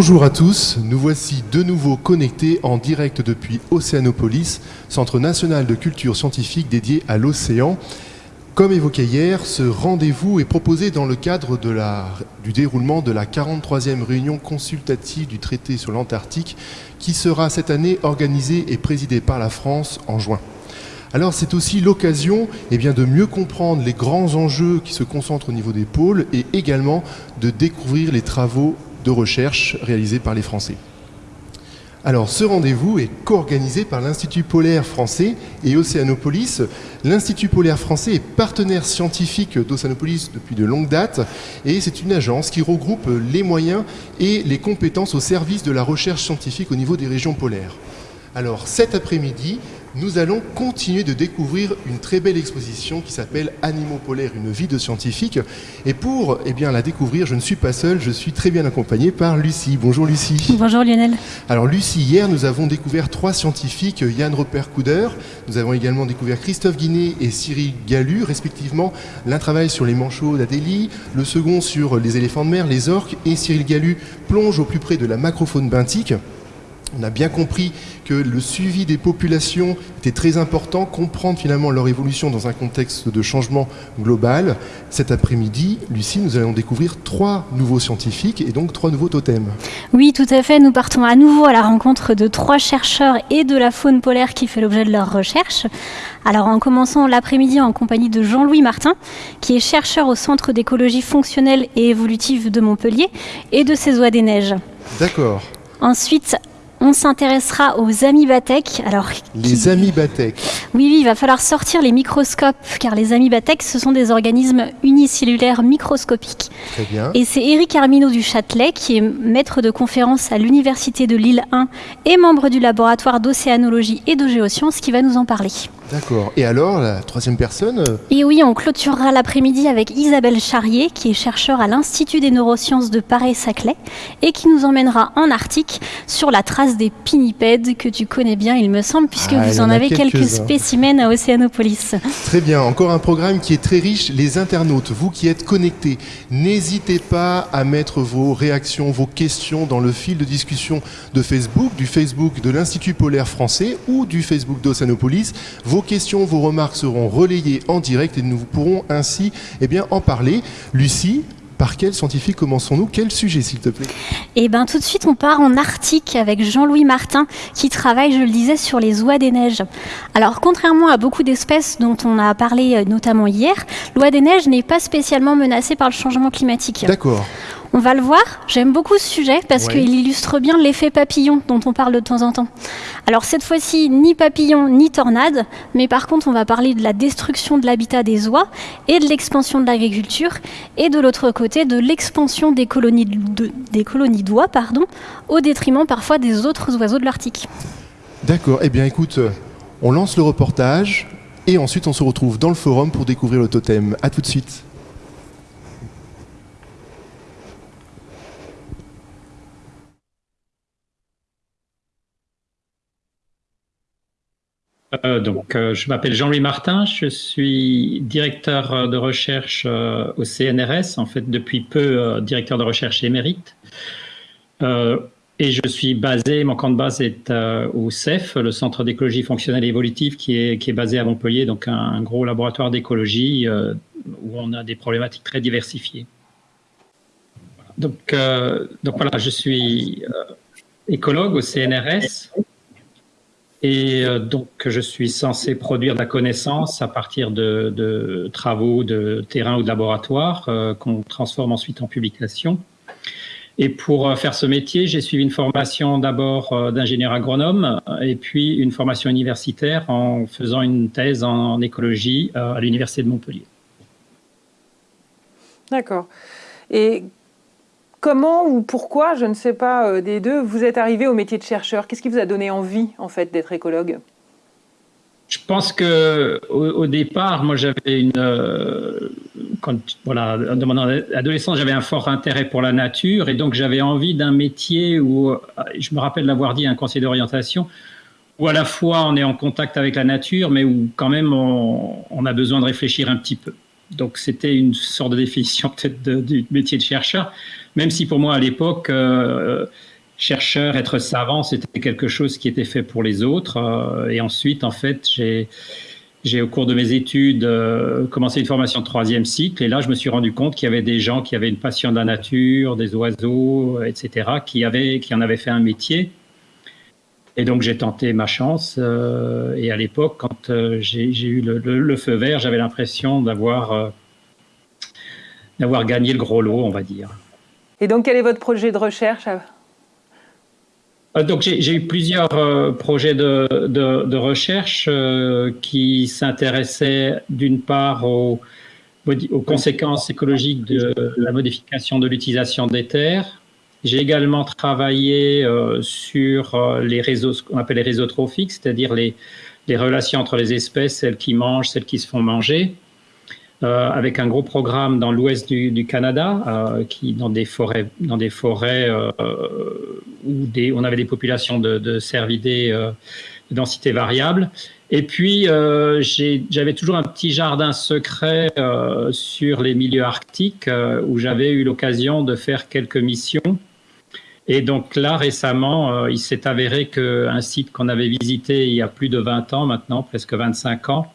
Bonjour à tous, nous voici de nouveau connectés en direct depuis Océanopolis, Centre national de culture scientifique dédié à l'océan. Comme évoqué hier, ce rendez-vous est proposé dans le cadre du déroulement de la 43e réunion consultative du traité sur l'Antarctique qui sera cette année organisée et présidée par la France en juin. Alors c'est aussi l'occasion eh de mieux comprendre les grands enjeux qui se concentrent au niveau des pôles et également de découvrir les travaux de recherche réalisés par les Français. Alors, ce rendez-vous est co-organisé par l'Institut polaire français et Océanopolis. L'Institut polaire français est partenaire scientifique d'Océanopolis depuis de longues dates et c'est une agence qui regroupe les moyens et les compétences au service de la recherche scientifique au niveau des régions polaires. Alors, cet après-midi, nous allons continuer de découvrir une très belle exposition qui s'appelle Animaux polaires, une vie de scientifique. Et pour eh bien, la découvrir, je ne suis pas seul, je suis très bien accompagné par Lucie. Bonjour Lucie. Bonjour Lionel. Alors Lucie, hier nous avons découvert trois scientifiques, Yann Repère Couder, nous avons également découvert Christophe Guinet et Cyril Galu, respectivement. L'un travaille sur les manchots d'Adélie, le second sur les éléphants de mer, les orques, et Cyril Galu plonge au plus près de la macrofaune benthique. On a bien compris que le suivi des populations était très important, comprendre finalement leur évolution dans un contexte de changement global. Cet après-midi, Lucie, nous allons découvrir trois nouveaux scientifiques et donc trois nouveaux totems. Oui, tout à fait. Nous partons à nouveau à la rencontre de trois chercheurs et de la faune polaire qui fait l'objet de leurs recherches. Alors en commençant l'après-midi en compagnie de Jean-Louis Martin, qui est chercheur au Centre d'écologie fonctionnelle et évolutive de Montpellier et de ses oies des neiges. D'accord. Ensuite, on s'intéressera aux amibatèques. Alors, les amibatèques Oui, oui, il va falloir sortir les microscopes, car les amibatèques, ce sont des organismes unicellulaires microscopiques. Très bien. Et c'est Éric Arminaud du Châtelet, qui est maître de conférence à l'Université de Lille 1 et membre du laboratoire d'océanologie et de géosciences, qui va nous en parler. D'accord. Et alors, la troisième personne euh, Et oui, on clôturera l'après-midi avec Isabelle Charrier, qui est chercheur à l'Institut des neurosciences de Paris-Saclay, et qui nous emmènera en Arctique sur la trace des pinnipèdes que tu connais bien, il me semble, puisque Ah, vous en avez quelques spécimens à Océanopolis. Très bien, encore un programme qui est très riche. Les internautes, vous qui êtes connectés, n'hésitez pas à mettre vos réactions, vos questions dans le fil de discussion de Facebook, du Facebook de l'Institut polaire français ou du Facebook d'Océanopolis. Vos questions, vos remarques seront relayées en direct et nous pourrons ainsi eh bien, en parler. Lucie, par quel scientifique commençons-nous? Quel sujet, s'il te plaît? Et bien tout de suite, on part en Arctique avec Jean-Louis Martin qui travaille, je le disais, sur les oies des neiges. Alors contrairement à beaucoup d'espèces dont on a parlé euh, notamment hier, l'oie des neiges n'est pas spécialement menacée par le changement climatique. D'accord. On va le voir, j'aime beaucoup ce sujet parce Ouais. qu'il illustre bien l'effet papillon dont on parle de temps en temps. Alors cette fois-ci, ni papillon ni tornade, mais par contre on va parler de la destruction de l'habitat des oies et de l'expansion de l'agriculture et de l'autre côté de l'expansion des colonies de- des colonies d'oies pardon, au détriment parfois des autres oiseaux de l'Arctique. D'accord. Eh bien, écoute, euh, on lance le reportage et ensuite on se retrouve dans le forum pour découvrir le totem. À tout de suite. Euh, donc, euh, je m'appelle Jean-Louis Martin, je suis directeur euh, de recherche au CNRS, en fait depuis peu directeur de recherche émérite. Et je suis basé, mon camp de base est au CEF, le Centre d'écologie fonctionnelle et évolutive, qui est, qui est basé à Montpellier, donc un, un gros laboratoire d'écologie où on a des problématiques très diversifiées. Donc, donc voilà, je suis écologue au CNRS. Et euh, donc, je suis censé produire de la connaissance à partir de, travaux de terrain ou de laboratoire euh, qu'on transforme ensuite en publication. Et pour euh, faire ce métier, j'ai suivi une formation d'abord d'ingénieur agronome et puis une formation universitaire en faisant une thèse en écologie à l'Université de Montpellier. D'accord. Et comment ou pourquoi, je ne sais pas euh, des deux, vous êtes arrivé au métier de chercheur? Qu'est-ce qui vous a donné envie, en fait, d'être écologue? Je pense que au, départ, moi, j'avais une, euh, voilà, adolescence, j'avais un fort intérêt pour la nature et donc j'avais envie d'un métier où, euh, je me rappelle l'avoir dit à un conseiller d'orientation, où à la fois on est en contact avec la nature, mais où quand même on, on a besoin de réfléchir un petit peu. Donc c'était une sorte de définition peut-être du métier de chercheur. Même si pour moi à l'époque, chercheur, être savant, c'était quelque chose qui était fait pour les autres. et ensuite, en fait, j'ai j'ai au cours de mes études euh, commencé une formation de troisième cycle et là je me suis rendu compte qu'il y avait des gens qui avaient une passion de la nature, des oiseaux, etc., qui, avaient, qui en avaient fait un métier. Et donc j'ai tenté ma chance euh, et à l'époque quand euh, j'ai eu le, le, feu vert, j'avais l'impression d'avoir gagné le gros lot, on va dire. Et donc quel est votre projet de recherche euh, donc j'ai eu plusieurs euh, projets de, recherche euh, qui s'intéressaient d'une part aux, conséquences écologiques de la modification de l'utilisation des terres. J'ai également travaillé sur les réseaux, ce qu'on appelle les réseaux trophiques, c'est-à-dire les relations entre les espèces, celles qui mangent, celles qui se font manger. Euh, avec un gros programme dans l'ouest du, du, Canada, euh, qui dans des forêts, dans des forêts euh, où des, on avait des populations de, de cervidés de densité variable. Et puis j'avais toujours un petit jardin secret sur les milieux arctiques où j'avais eu l'occasion de faire quelques missions. Et donc là, récemment, il s'est avéré qu'un site qu'on avait visité il y a plus de 20 ans maintenant, presque 25 ans,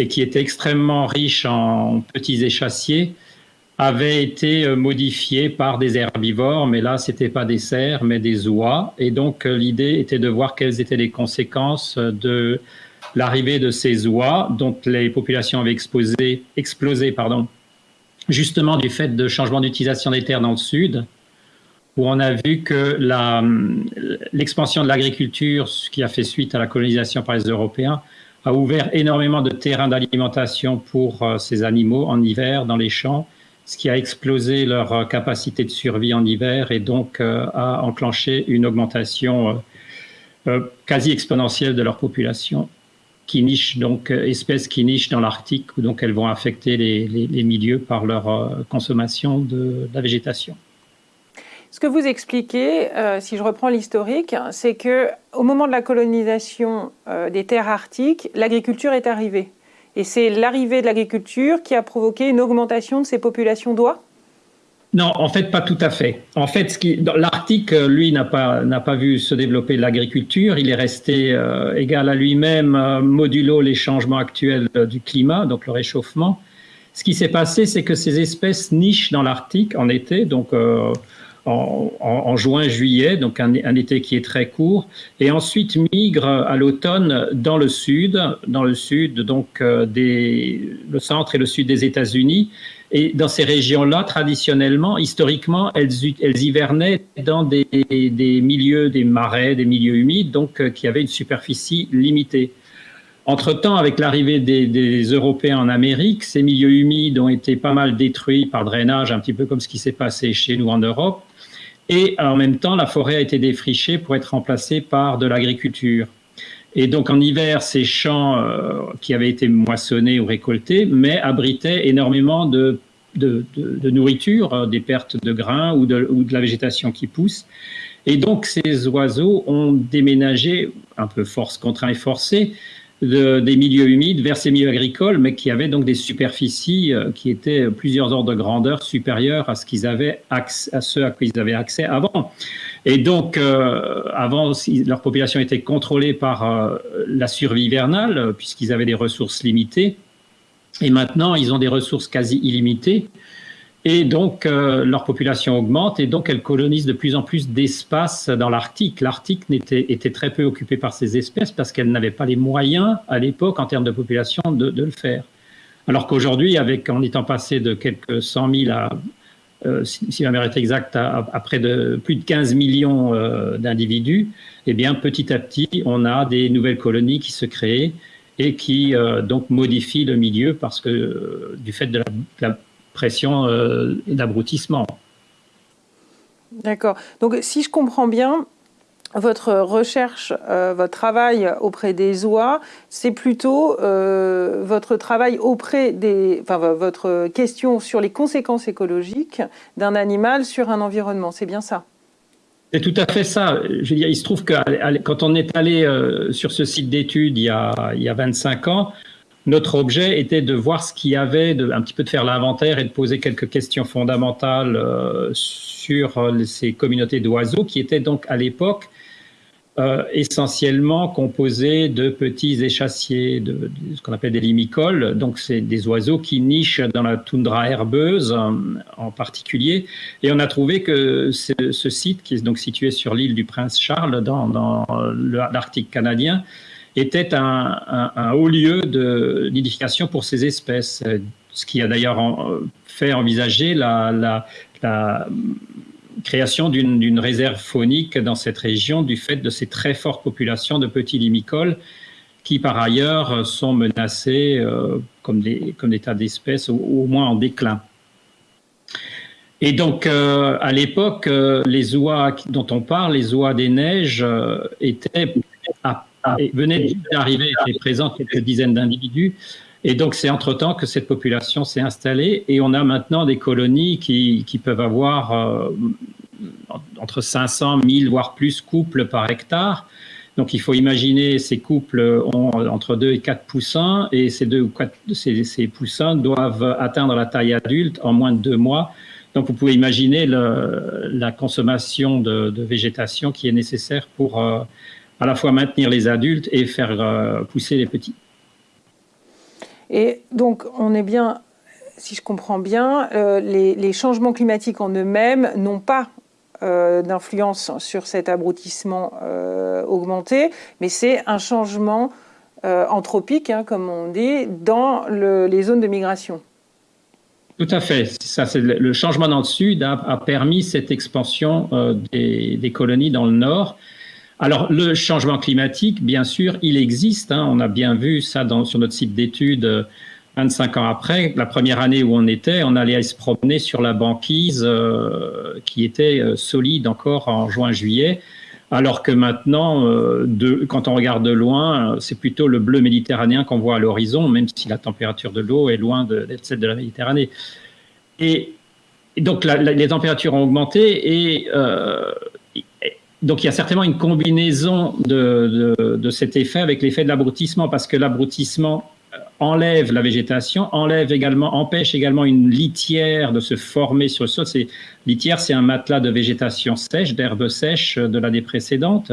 et qui était extrêmement riche en petits échassiers, avait été euh, modifié par des herbivores, mais là, c'était pas des cerfs, mais des oies. Et donc, euh, l'idée était de voir quelles étaient les conséquences de l'arrivée de ces oies, dont les populations avaient explosé, justement du fait de changement d'utilisation des terres dans le sud, où on a vu que l'expansion de l'agriculture, ce qui a fait suite à la colonisation par les Européens, a ouvert énormément de terrains d'alimentation pour euh, ces animaux en hiver dans les champs, ce qui a explosé leur euh, capacité de survie en hiver et donc euh, a enclenché une augmentation quasi exponentielle de leur population qui niche donc espèces qui nichent dans l'Arctique où donc elles vont affecter les, milieux par leur consommation de la végétation. Ce que vous expliquez, euh, si je reprends l'historique, c'est que au moment de la colonisation euh, des terres arctiques, l'agriculture est arrivée. Et c'est l'arrivée de l'agriculture qui a provoqué une augmentation de ces populations d'oies? Non, en fait, pas tout à fait. En fait, l'Arctique, lui, n'a pas, vu se développer l'agriculture. Il est resté euh, égal à lui-même, modulo les changements actuels du climat, donc le réchauffement. Ce qui s'est passé, c'est que ces espèces nichent dans l'Arctique en été, donc en, juin, juillet, donc un, été qui est très court, et ensuite migre à l'automne dans le sud, dans le sud, donc euh, le centre et le sud des États-Unis. Et dans ces régions-là, traditionnellement, historiquement, elles, elles hivernaient dans des, des, milieux, des marais, des milieux humides, donc euh, qui avaient une superficie limitée. Entre-temps, avec l'arrivée des, Européens en Amérique, ces milieux humides ont été pas mal détruits par drainage, un petit peu comme ce qui s'est passé chez nous en Europe. Et en même temps, la forêt a été défrichée pour être remplacée par de l'agriculture. Et donc en hiver, ces champs euh, qui avaient été moissonnés ou récoltés, mais abritaient énormément de, nourriture, euh, des pertes de grains ou de, ou de la végétation qui pousse. Et donc ces oiseaux ont déménagé, un peu force contraint et forcé, des milieux humides vers ces milieux agricoles, mais qui avaient donc des superficies euh, qui étaient plusieurs ordres de grandeur supérieures à ce qu'ils avaient accès, à ceux à qui ils avaient accès avant. Et donc, euh, avant, leur population était contrôlée par euh, la survie hivernale, puisqu'ils avaient des ressources limitées. Et maintenant, ils ont des ressources quasi illimitées. Et donc, euh, leur population augmente et donc elles colonisent de plus en plus d'espace dans l'Arctique. L'Arctique était, très peu occupé par ces espèces parce qu'elles n'avaient pas les moyens à l'époque en termes de population de, le faire. Alors qu'aujourd'hui, en étant passé de quelques cent mille à, euh, si, ma mère est exacte, à, près de plus de 15 millions euh, d'individus, eh bien, petit à petit, on a des nouvelles colonies qui se créent et qui donc modifient le milieu parce que du fait de la, de la pression euh, d'abrutissement. D'accord. Donc si je comprends bien, votre recherche, euh, votre travail auprès des oies, c'est plutôt euh, votre travail auprès des, enfin votre question sur les conséquences écologiques d'un animal sur un environnement. C'est bien ça? C'est tout à fait ça. Je veux dire, il se trouve que quand on est allé sur ce site d'études il, il, y a 25 ans, notre objet était de voir ce qu'il y avait, de, un petit peu de faire l'inventaire et de poser quelques questions fondamentales euh, sur euh, ces communautés d'oiseaux qui étaient donc à l'époque euh, essentiellement composées de petits échassiers, de, ce qu'on appelle des limicoles. Donc c'est des oiseaux qui nichent dans la toundra herbeuse en particulier. Et on a trouvé que ce, site, qui est donc situé sur l'île du Prince Charles dans, dans l'Arctique canadien, était un, haut lieu nidification pour ces espèces, ce qui a d'ailleurs fait envisager la, création d'une réserve faunique dans cette région du fait de ces très fortes populations de petits limicoles qui par ailleurs sont menacés euh, comme, des, tas d'espèces, au, au, moins en déclin. Et donc, euh, à l'époque, euh, les oies dont on parle, les oies des neiges, étaient à. Et venait d'arriver, étaient présents quelques dizaines d'individus. Et donc, c'est entre-temps que cette population s'est installée et on a maintenant des colonies qui, qui peuvent avoir euh, entre 500, 1000, voire plus couples par hectare. Donc, il faut imaginer ces couples ont entre 2 et 4 poussins et ces, deux, quatre, ces, ces poussins doivent atteindre la taille adulte en moins de deux mois. Donc, vous pouvez imaginer le, la consommation de, de, végétation qui est nécessaire pour euh, à la fois maintenir les adultes et faire euh, pousser les petits. Et donc, on est bien, si je comprends bien, euh, les, changements climatiques en eux-mêmes n'ont pas euh, d'influence sur cet abrutissement augmenté, mais c'est un changement anthropique, hein, comme on dit, dans les zones de migration. Tout à fait. Ça, le changement dans le sud a, permis cette expansion des, des, colonies dans le nord. Alors, le changement climatique, bien sûr, il existe. Hein. On a bien vu ça sur notre site d'études 25 euh, ans après. La première année où on était, on allait se promener sur la banquise euh, qui était euh, solide encore en juin-juillet. Alors que maintenant, quand on regarde de loin, c'est plutôt le bleu méditerranéen qu'on voit à l'horizon, même si la température de l'eau est loin d'être celle de la Méditerranée. Et, donc les températures ont augmenté et donc il y a certainement une combinaison de, de, cet effet avec l'effet de l'abrutissement, parce que l'abrutissement euh, enlève la végétation, enlève également, empêche également une litière de se former sur le sol. C'est, litière, c'est un matelas de végétation sèche, d'herbe sèche de l'année précédente,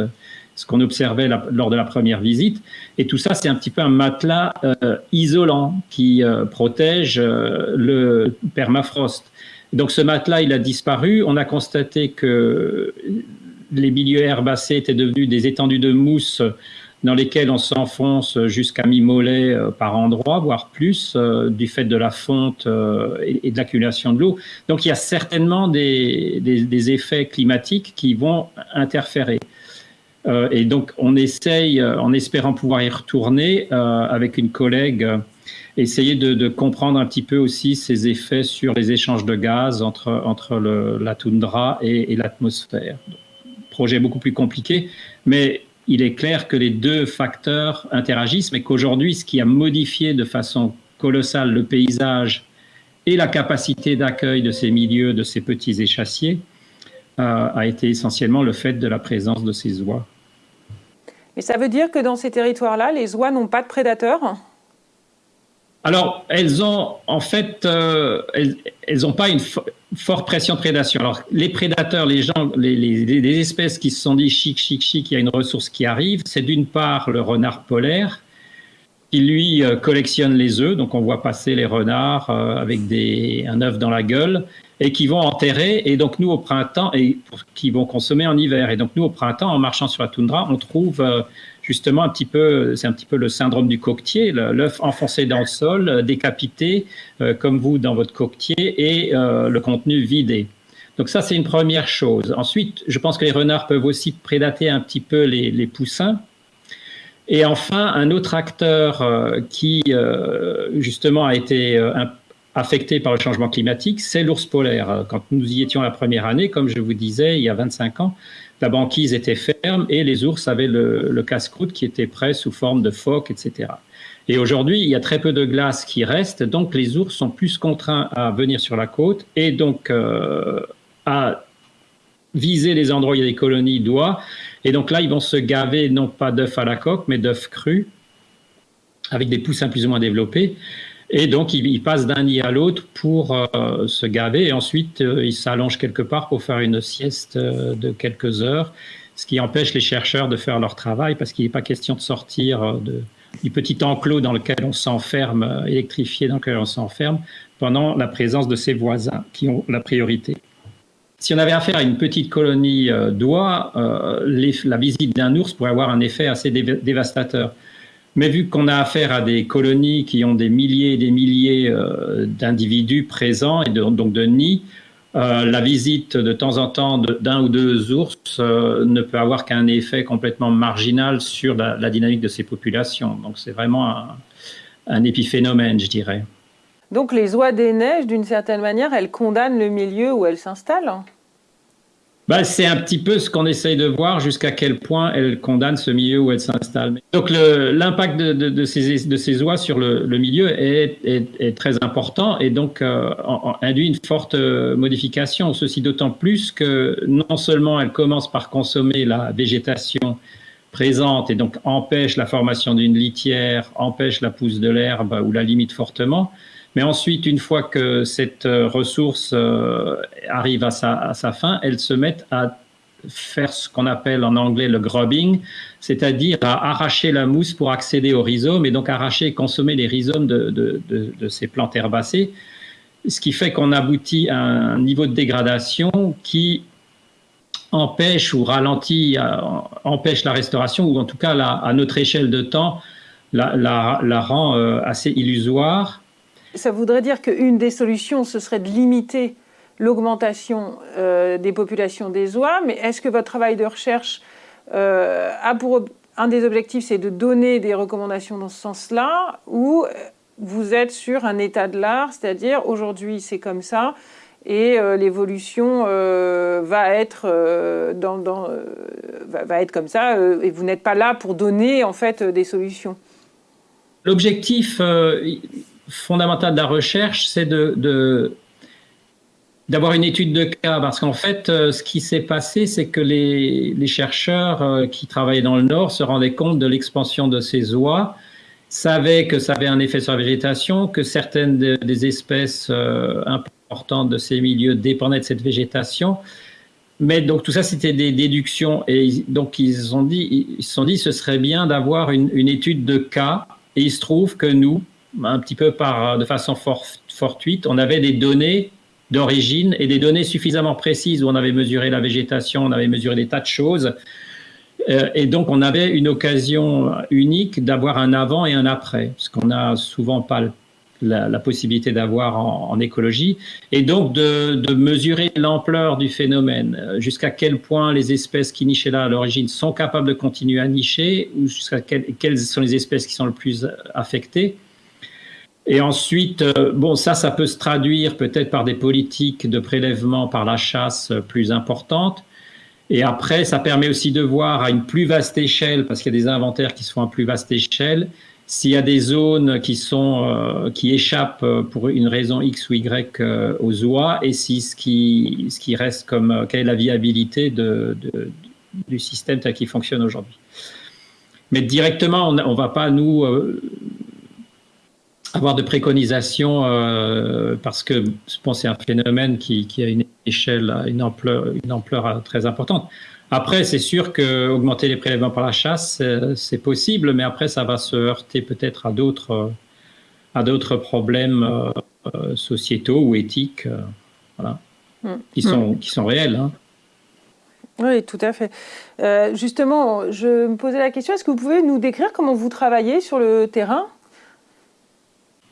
ce qu'on observait lors de la première visite. Et tout ça, c'est un petit peu un matelas euh, isolant qui euh, protège le permafrost. Donc ce matelas, il a disparu. On a constaté que les milieux herbacés étaient devenus des étendues de mousse dans lesquelles on s'enfonce jusqu'à mi-mollet euh, par endroit, voire plus, euh, du fait de la fonte euh, et, de l'accumulation de l'eau. Donc il y a certainement des, effets climatiques qui vont interférer. et donc on essaye, en espérant pouvoir y retourner avec une collègue, essayer de, comprendre un petit peu aussi ces effets sur les échanges de gaz entre, la toundra et l'atmosphère projet beaucoup plus compliqué, mais il est clair que les deux facteurs interagissent, mais qu'aujourd'hui, ce qui a modifié de façon colossale le paysage et la capacité d'accueil de ces milieux, de ces petits échassiers, euh, a été essentiellement le fait de la présence de ces oies. Mais ça veut dire que dans ces territoires-là, les oies n'ont pas de prédateurs? Alors, elles ont en fait, euh, elles n'ont pas une forte pression prédation. Alors, les prédateurs, les gens, les, espèces qui se sont dit chic, chic, chic, il y a une ressource qui arrive, c'est d'une part le renard polaire, qui lui euh, collectionne les œufs, donc on voit passer les renards euh, avec un œuf dans la gueule, et qui vont enterrer, et donc nous au printemps, et qui vont consommer en hiver. Et donc nous au printemps, en marchant sur la toundra, on trouve justement un petit peu, c'est un petit peu le syndrome du coquetier, l'œuf enfoncé dans le sol, euh, décapité, euh, comme vous dans votre coquetier, et euh, le contenu vidé. Donc ça, c'est une première chose. Ensuite, je pense que les renards peuvent aussi prédater un petit peu les, poussins. Et enfin, un autre acteur qui, justement, a été affecté par le changement climatique, c'est l'ours polaire. Quand nous y étions la première année, comme je vous disais, il y a 25 ans, la banquise était ferme et les ours avaient le, casse-croûte qui était prêt sous forme de phoque, etc. Et aujourd'hui, il y a très peu de glace qui reste, donc les ours sont plus contraints à venir sur la côte et donc euh, à viser les endroits où il y a des colonies d'oies. Et donc là, ils vont se gaver non pas d'œufs à la coque, mais d'œufs crus. avec des poussins plus ou moins développés. Et donc, il, passe d'un nid à l'autre pour euh, se gaver et ensuite, euh, il s'allonge quelque part pour faire une sieste euh, de quelques heures, ce qui empêche les chercheurs de faire leur travail parce qu'il n'est pas question de sortir de, du petit enclos dans lequel on s'enferme, électrifié dans lequel on s'enferme, pendant la présence de ses voisins qui ont la priorité. Si on avait affaire à une petite colonie d'oies, la visite d'un ours pourrait avoir un effet assez dévastateur. Mais vu qu'on a affaire à des colonies qui ont des milliers et des milliers euh, d'individus présents et donc de nids, euh, la visite de temps en temps d'un ou deux ours euh, ne peut avoir qu'un effet complètement marginal sur la, dynamique de ces populations. Donc c'est vraiment un, un, épiphénomène, je dirais. Donc les oies des neiges, d'une certaine manière, elles condamnent le milieu où elles s'installent bah, c'est un petit peu ce qu'on essaye de voir jusqu'à quel point elle condamne ce milieu où elle s'installe. Donc l'impact de, ces, oies sur le, milieu est, très important et donc euh, induit une forte euh, modification. Ceci d'autant plus que non seulement elle commence par consommer la végétation présente et donc empêche la formation d'une litière, empêche la pousse de l'herbe ou la limite fortement, mais ensuite, une fois que cette euh, ressource euh, arrive à sa, fin, elles se mettent à faire ce qu'on appelle en anglais le grubbing, c'est-à-dire à arracher la mousse pour accéder aux rhizomes et donc arracher et consommer les rhizomes de, ces plantes herbacées, ce qui fait qu'on aboutit à un niveau de dégradation qui empêche ou ralentit, euh, empêche la restauration, ou en tout cas à notre échelle de temps, la rend assez illusoire ça voudrait dire qu'une des solutions, ce serait de limiter l'augmentation euh, des populations des oies, mais est-ce que votre travail de recherche euh, a pour un des objectifs, c'est de donner des recommandations dans ce sens-là, ou vous êtes sur un état de l'art, c'est-à-dire aujourd'hui c'est comme ça, et euh, l'évolution va être va, être comme ça, et vous n'êtes pas là pour donner en fait des solutions? L'objectif fondamentale de la recherche, c'est de, d'avoir une étude de cas, parce qu'en fait, euh, ce qui s'est passé, c'est que les, chercheurs euh, qui travaillaient dans le Nord se rendaient compte de l'expansion de ces oies, savaient que ça avait un effet sur la végétation, que certaines des espèces euh, importantes de ces milieux dépendaient de cette végétation. Mais donc tout ça, c'était des déductions, et donc ils ont dit, ils se sont dit, ce serait bien d'avoir une étude de cas, et il se trouve que nous, un petit peu par, de façon fortuite, on avait des données d'origine et des données suffisamment précises où on avait mesuré la végétation, on avait mesuré des tas de choses. Euh, et donc, on avait une occasion unique d'avoir un avant et un après, ce qu'on n'a souvent pas la, possibilité d'avoir en, écologie, et donc de, mesurer l'ampleur du phénomène, euh, jusqu'à quel point les espèces qui nichaient là à l'origine sont capables de continuer à nicher, ou jusqu'à quelles sont les espèces qui sont le plus affectées. Et ensuite, euh, bon, ça, ça peut se traduire peut-être par des politiques de prélèvement par la chasse plus importantes. Et après, ça permet aussi de voir à une plus vaste échelle, parce qu'il y a des inventaires qui sont à plus vaste échelle, s'il y a des zones qui sont euh, qui échappent pour une raison X ou Y euh, aux oies, et si ce qui ce qui reste comme quelle est la viabilité du système tel qu'il fonctionne aujourd'hui. Mais directement, on ne va pas nous avoir de préconisations euh, parce que je pense c'est un phénomène qui, a une échelle, une ampleur, une ampleur très importante. Après, c'est sûr que augmenter les prélèvements par la chasse, c'est possible, mais après, ça va se heurter peut-être à d'autres à d'autres problèmes euh, sociétaux ou éthiques, euh, voilà, mmh. qui sont qui sont réels. Hein. Oui, tout à fait. justement, je me posais la question, est-ce que vous pouvez nous décrire comment vous travaillez sur le terrain?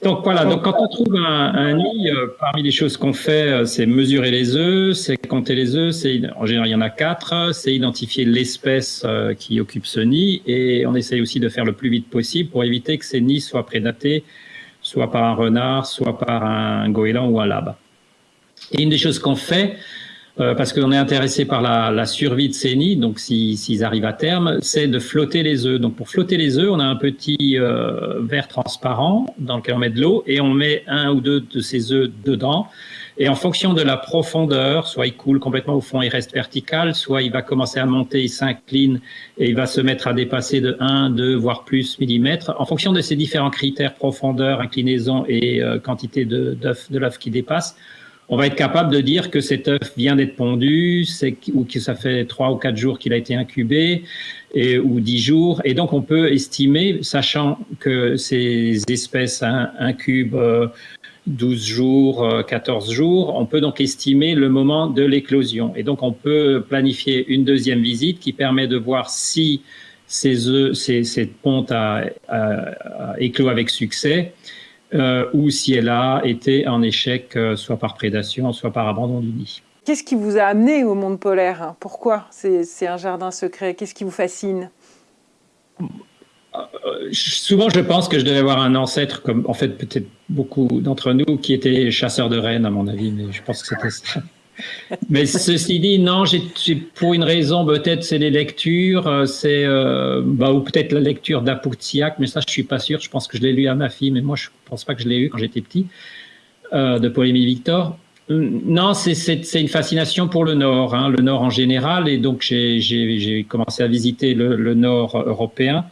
Donc voilà, donc quand on trouve un, nid, euh, parmi les choses qu'on fait, euh, c'est mesurer les œufs, c'est compter les œufs, c'est en général il y en a quatre, c'est identifier l'espèce euh, qui occupe ce nid et on essaye aussi de faire le plus vite possible pour éviter que ces nids soient prédatés soit par un renard, soit par un goéland ou un labe. Et une des choses qu'on fait, parce qu'on est intéressé par la, survie de ces nids, donc s'ils arrivent à terme, c'est de flotter les œufs. Donc pour flotter les œufs, on a un petit verre transparent dans lequel on met de l'eau et on met un ou deux de ces œufs dedans. Et en fonction de la profondeur, soit il coule complètement au fond et reste vertical, soit il va commencer à monter, il s'incline et il va se mettre à dépasser de 1, 2, voire plus millimètres. En fonction de ces différents critères, profondeur, inclinaison et euh, quantité de, de l'œuf qui dépasse, on va être capable de dire que cet œuf vient d'être pondu, ou que ça fait trois ou quatre jours qu'il a été incubé, ou dix jours. Et donc, on peut estimer, sachant que ces espèces incubent euh, 12 jours, 14 euh, jours, on peut donc estimer le moment de l'éclosion. Et donc, on peut planifier une deuxième visite qui permet de voir si ces œufs, cette ponte a, éclos avec succès euh, ou si elle a été en échec, euh, soit par prédation, soit par abandon du nid. Qu'est-ce qui vous a amené au monde polaire? Pourquoi c'est un jardin secret? Qu'est-ce qui vous fascine? Souvent, je pense que je devais avoir un ancêtre, comme en fait peut-être beaucoup d'entre nous, qui était chasseur de rennes, à mon avis, mais je pense que c'était ça. Mais ceci dit, non, j'ai pour une raison, peut-être c'est les lectures, euh, c'est euh, bah, ou peut-être la lecture d'Apoutsiak, mais ça je suis pas sûr. Je pense que je l'ai lu à ma fille, mais moi je pense pas que je l'ai lu quand j'étais petit, euh, de Paul-Émile Victor. Non, c'est une fascination pour le Nord, hein, le Nord en général, et donc j'ai commencé à visiter le, Nord européen.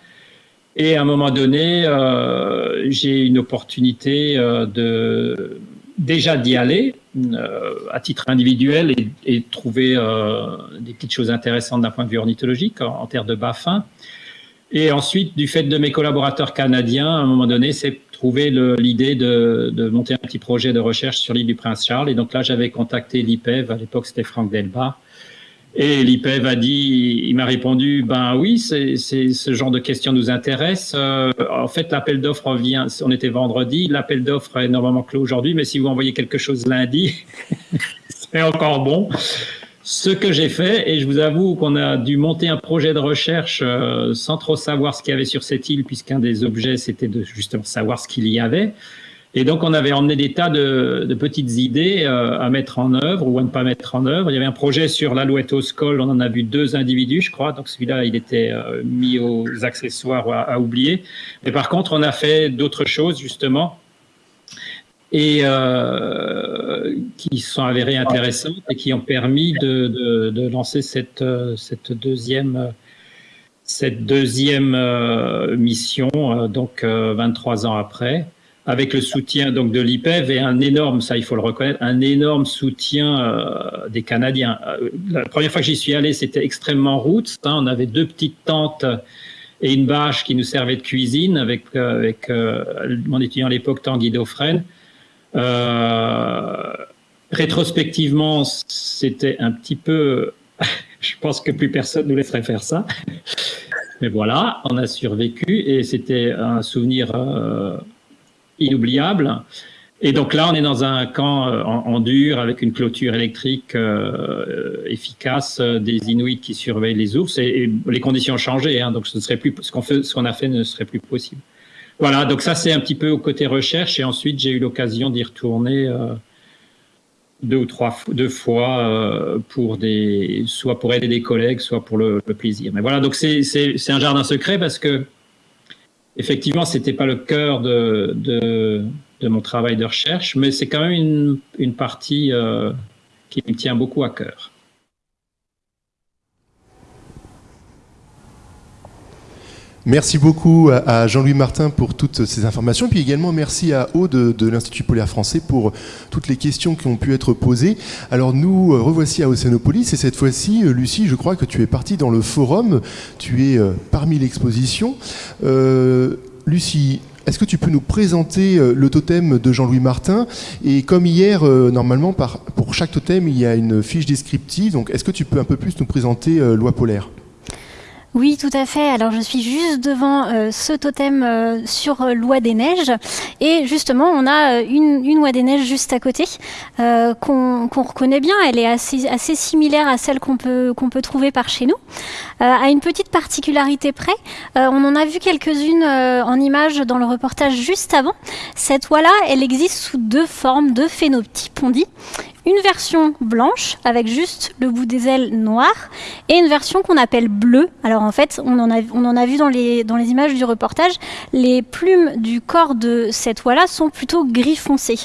Et à un moment donné, euh, j'ai une opportunité de déjà d'y aller euh, à titre individuel et, et trouver euh, des petites choses intéressantes d'un point de vue ornithologique en, terre de bas-fin. Et ensuite, du fait de mes collaborateurs canadiens, à un moment donné, c'est trouver l'idée de, de, monter un petit projet de recherche sur l'île du Prince-Charles. Et donc là, j'avais contacté l'IPEV, à l'époque c'était Franck Delba, et l'IPEV a dit, il m'a répondu, ben oui, c'est ce genre de questions nous intéresse. Euh, en fait, l'appel d'offres vient, on était vendredi, l'appel d'offres est normalement clos aujourd'hui, mais si vous envoyez quelque chose lundi, c'est encore bon. Ce que j'ai fait, et je vous avoue qu'on a dû monter un projet de recherche euh, sans trop savoir ce qu'il y avait sur cette île, puisqu'un des objets, c'était de justement savoir ce qu'il y avait. Et donc, on avait emmené des tas de, de petites idées euh, à mettre en œuvre ou à ne pas mettre en œuvre. Il y avait un projet sur l'alouette au scol, on en a vu deux individus, je crois. Donc, celui-là, il était euh, mis aux accessoires à, à, oublier. Mais par contre, on a fait d'autres choses, justement, et euh, qui sont avérées intéressantes et qui ont permis de, de, de lancer cette, euh, cette deuxième cette deuxième mission, donc 23 ans après avec le soutien donc de l'IPEV et un énorme, ça il faut le reconnaître, un énorme soutien euh, des Canadiens. Euh, la première fois que j'y suis allé, c'était extrêmement route. Hein, on avait deux petites tentes et une bâche qui nous servait de cuisine avec, euh, avec mon étudiant à l'époque, Tanguy Dauphren. rétrospectivement, c'était un petit peu... je pense que plus personne nous laisserait faire ça. Mais voilà, on a survécu et c'était un souvenir inoubliable. Et donc là, on est dans un camp euh, en, dur avec une clôture électrique euh, efficace, euh, des Inuits qui surveillent les ours et, les conditions ont changé. Hein, donc ce serait plus ce qu'on a fait ne serait plus possible. Voilà. Donc ça, c'est un petit peu au côté recherche. Et ensuite, j'ai eu l'occasion d'y retourner deux ou trois deux fois pour des soit pour aider des collègues, soit pour le, le plaisir. Mais voilà. Donc c'est un jardin secret parce que Effectivement, ce n'était pas le cœur de, de, mon travail de recherche, mais c'est quand même une, une partie euh, qui me tient beaucoup à cœur. Merci beaucoup à Jean-Louis Martin pour toutes ces informations, puis également merci à Aude de, l'Institut polaire français pour toutes les questions qui ont pu être posées. Alors nous euh, revoici à Océanopolis et cette fois-ci, euh, Lucie, je crois que tu es partie dans le forum, tu es euh, parmi l'exposition. Lucie, est-ce que tu peux nous présenter le totem de Jean-Louis Martin? Et comme hier, normalement, pour chaque totem, il y a une fiche descriptive. Donc, est-ce que tu peux un peu plus nous présenter Loi polaire? Oui, tout à fait. Alors je suis juste devant euh, ce totem euh, sur euh, l'oie des neiges et justement on a une, une oie des neiges juste à côté qu'on reconnaît bien. Elle est assez, similaire à celle qu'on peut trouver par chez nous. À une petite particularité près, on en a vu quelques-unes en images dans le reportage juste avant. Cette oie-là, elle existe sous deux formes, deux phénotypes une version blanche avec juste le bout des ailes noir et une version qu'on appelle bleue. Alors en fait, on en a, on en a vu dans les, dans les images du reportage, les plumes du corps de cette oie-là sont plutôt gris foncé.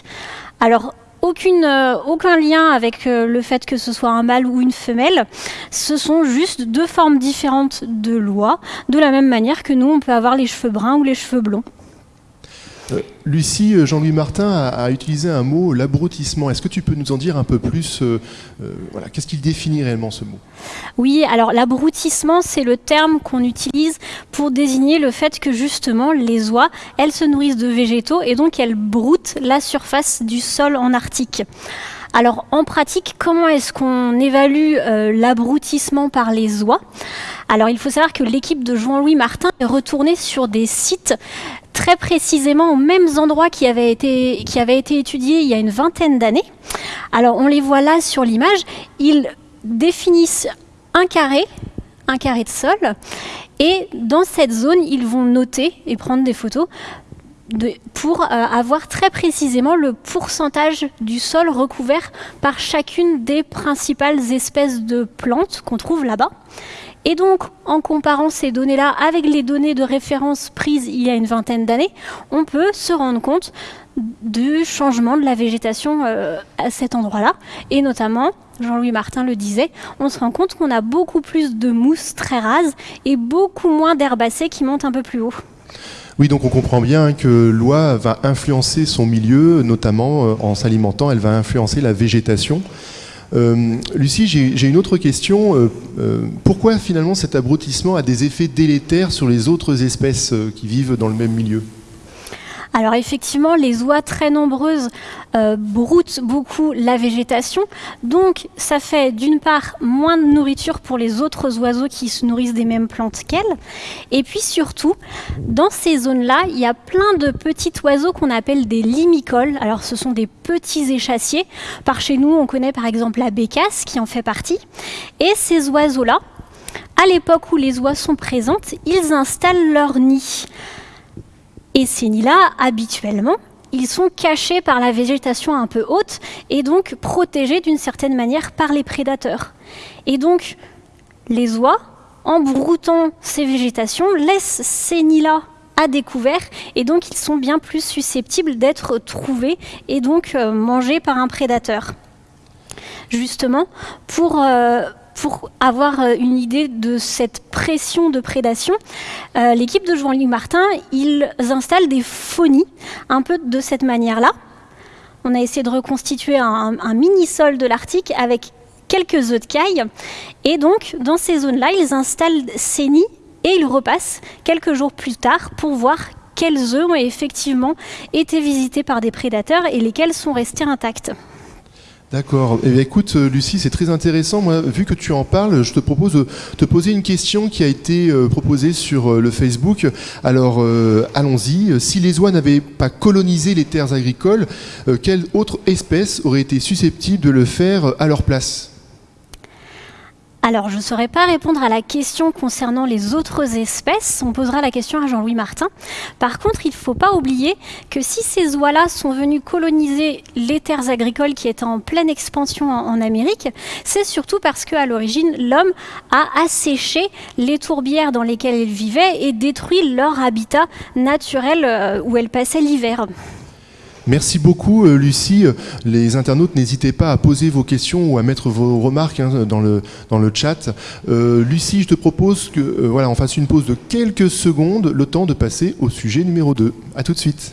Alors euh, aucun lien avec euh, le fait que ce soit un mâle ou une femelle. Ce sont juste deux formes différentes de l'oie, de la même manière que nous, on peut avoir les cheveux bruns ou les cheveux blonds. Euh, Lucie, euh, Jean-Louis Martin a, utilisé un mot, l'abrutissement. Est-ce que tu peux nous en dire un peu plus euh, voilà, Qu'est-ce qu'il définit réellement ce mot? Oui, alors l'abrutissement, c'est le terme qu'on utilise pour désigner le fait que justement les oies, elles se nourrissent de végétaux et donc elles broutent la surface du sol en Arctique. Alors en pratique, comment est-ce qu'on évalue l'abrutissement par les oies? Alors il faut savoir que l'équipe de Jean-Louis Martin est retournée sur des sites très précisément aux mêmes endroits qui avaient été, qui été étudiés il y a une vingtaine d'années. Alors on les voit là sur l'image, ils définissent un carré, un carré de sol, et dans cette zone, ils vont noter et prendre des photos pour euh, avoir très précisément le pourcentage du sol recouvert par chacune des principales espèces de plantes qu'on trouve là-bas. Et donc, en comparant ces données-là avec les données de référence prises il y a une vingtaine d'années, on peut se rendre compte du changement de la végétation euh, à cet endroit-là. Et notamment, Jean-Louis Martin le disait, on se rend compte qu'on a beaucoup plus de mousse très rase et beaucoup moins d'herbacées qui montent un peu plus haut. Oui, donc on comprend bien que l'oie va influencer son milieu, notamment euh, en s'alimentant, elle va influencer la végétation. Euh, Lucie, j'ai une autre question. Euh, euh, pourquoi finalement cet abrutissement a des effets délétères sur les autres espèces qui vivent dans le même milieu? Alors effectivement, les oies très nombreuses euh, broutent beaucoup la végétation, donc ça fait d'une part moins de nourriture pour les autres oiseaux qui se nourrissent des mêmes plantes qu'elles, et puis surtout, dans ces zones-là, il y a plein de petits oiseaux qu'on appelle des limicoles. Alors ce sont des petits échassiers. Par chez nous, on connaît par exemple la bécasse qui en fait partie. Et ces oiseaux-là, à l'époque où les oies sont présentes, ils installent leur nid. Et ces nids-là, habituellement, ils sont cachés par la végétation un peu haute et donc protégés d'une certaine manière par les prédateurs. Et donc, les oies, en broutant ces végétations, laissent ces nids-là à découvert et donc ils sont bien plus susceptibles d'être trouvés et donc euh, mangés par un prédateur. Justement, pour, euh, pour avoir euh, une idée de cette pression de prédation, euh, l'équipe de Jean-Louis Martin, ils installent des phonies, un peu de cette manière-là. On a essayé de reconstituer un, mini-sol de l'Arctique avec quelques œufs de caille. Et donc, dans ces zones-là, ils installent ces nids et ils repassent quelques jours plus tard pour voir quels œufs ont effectivement été visités par des prédateurs et lesquels sont restés intacts. D'accord. Eh écoute, euh, Lucie, c'est très intéressant. Moi, vu que tu en parles, je te propose de te poser une question qui a été euh, proposée sur euh, le Facebook. Alors, allons-y. Si les oies n'avaient pas colonisé les terres agricoles, quelle autre espèce aurait été susceptible de le faire à leur place? Alors, je ne saurais pas répondre à la question concernant les autres espèces. On posera la question à Jean-Louis Martin. Par contre, il ne faut pas oublier que si ces oies-là sont venues coloniser les terres agricoles qui étaient en pleine expansion en, Amérique, c'est surtout parce qu'à l'origine, l'homme a asséché les tourbières dans lesquelles elles vivaient et détruit leur habitat naturel euh, où elles passaient l'hiver. Merci beaucoup euh, Lucie. Les internautes, n'hésitez pas à poser vos questions ou à mettre vos remarques hein, dans, le, dans le chat. Euh, Lucie, je te propose que euh, voilà, on fasse une pause de quelques secondes, le temps de passer au sujet numéro 2. A tout de suite.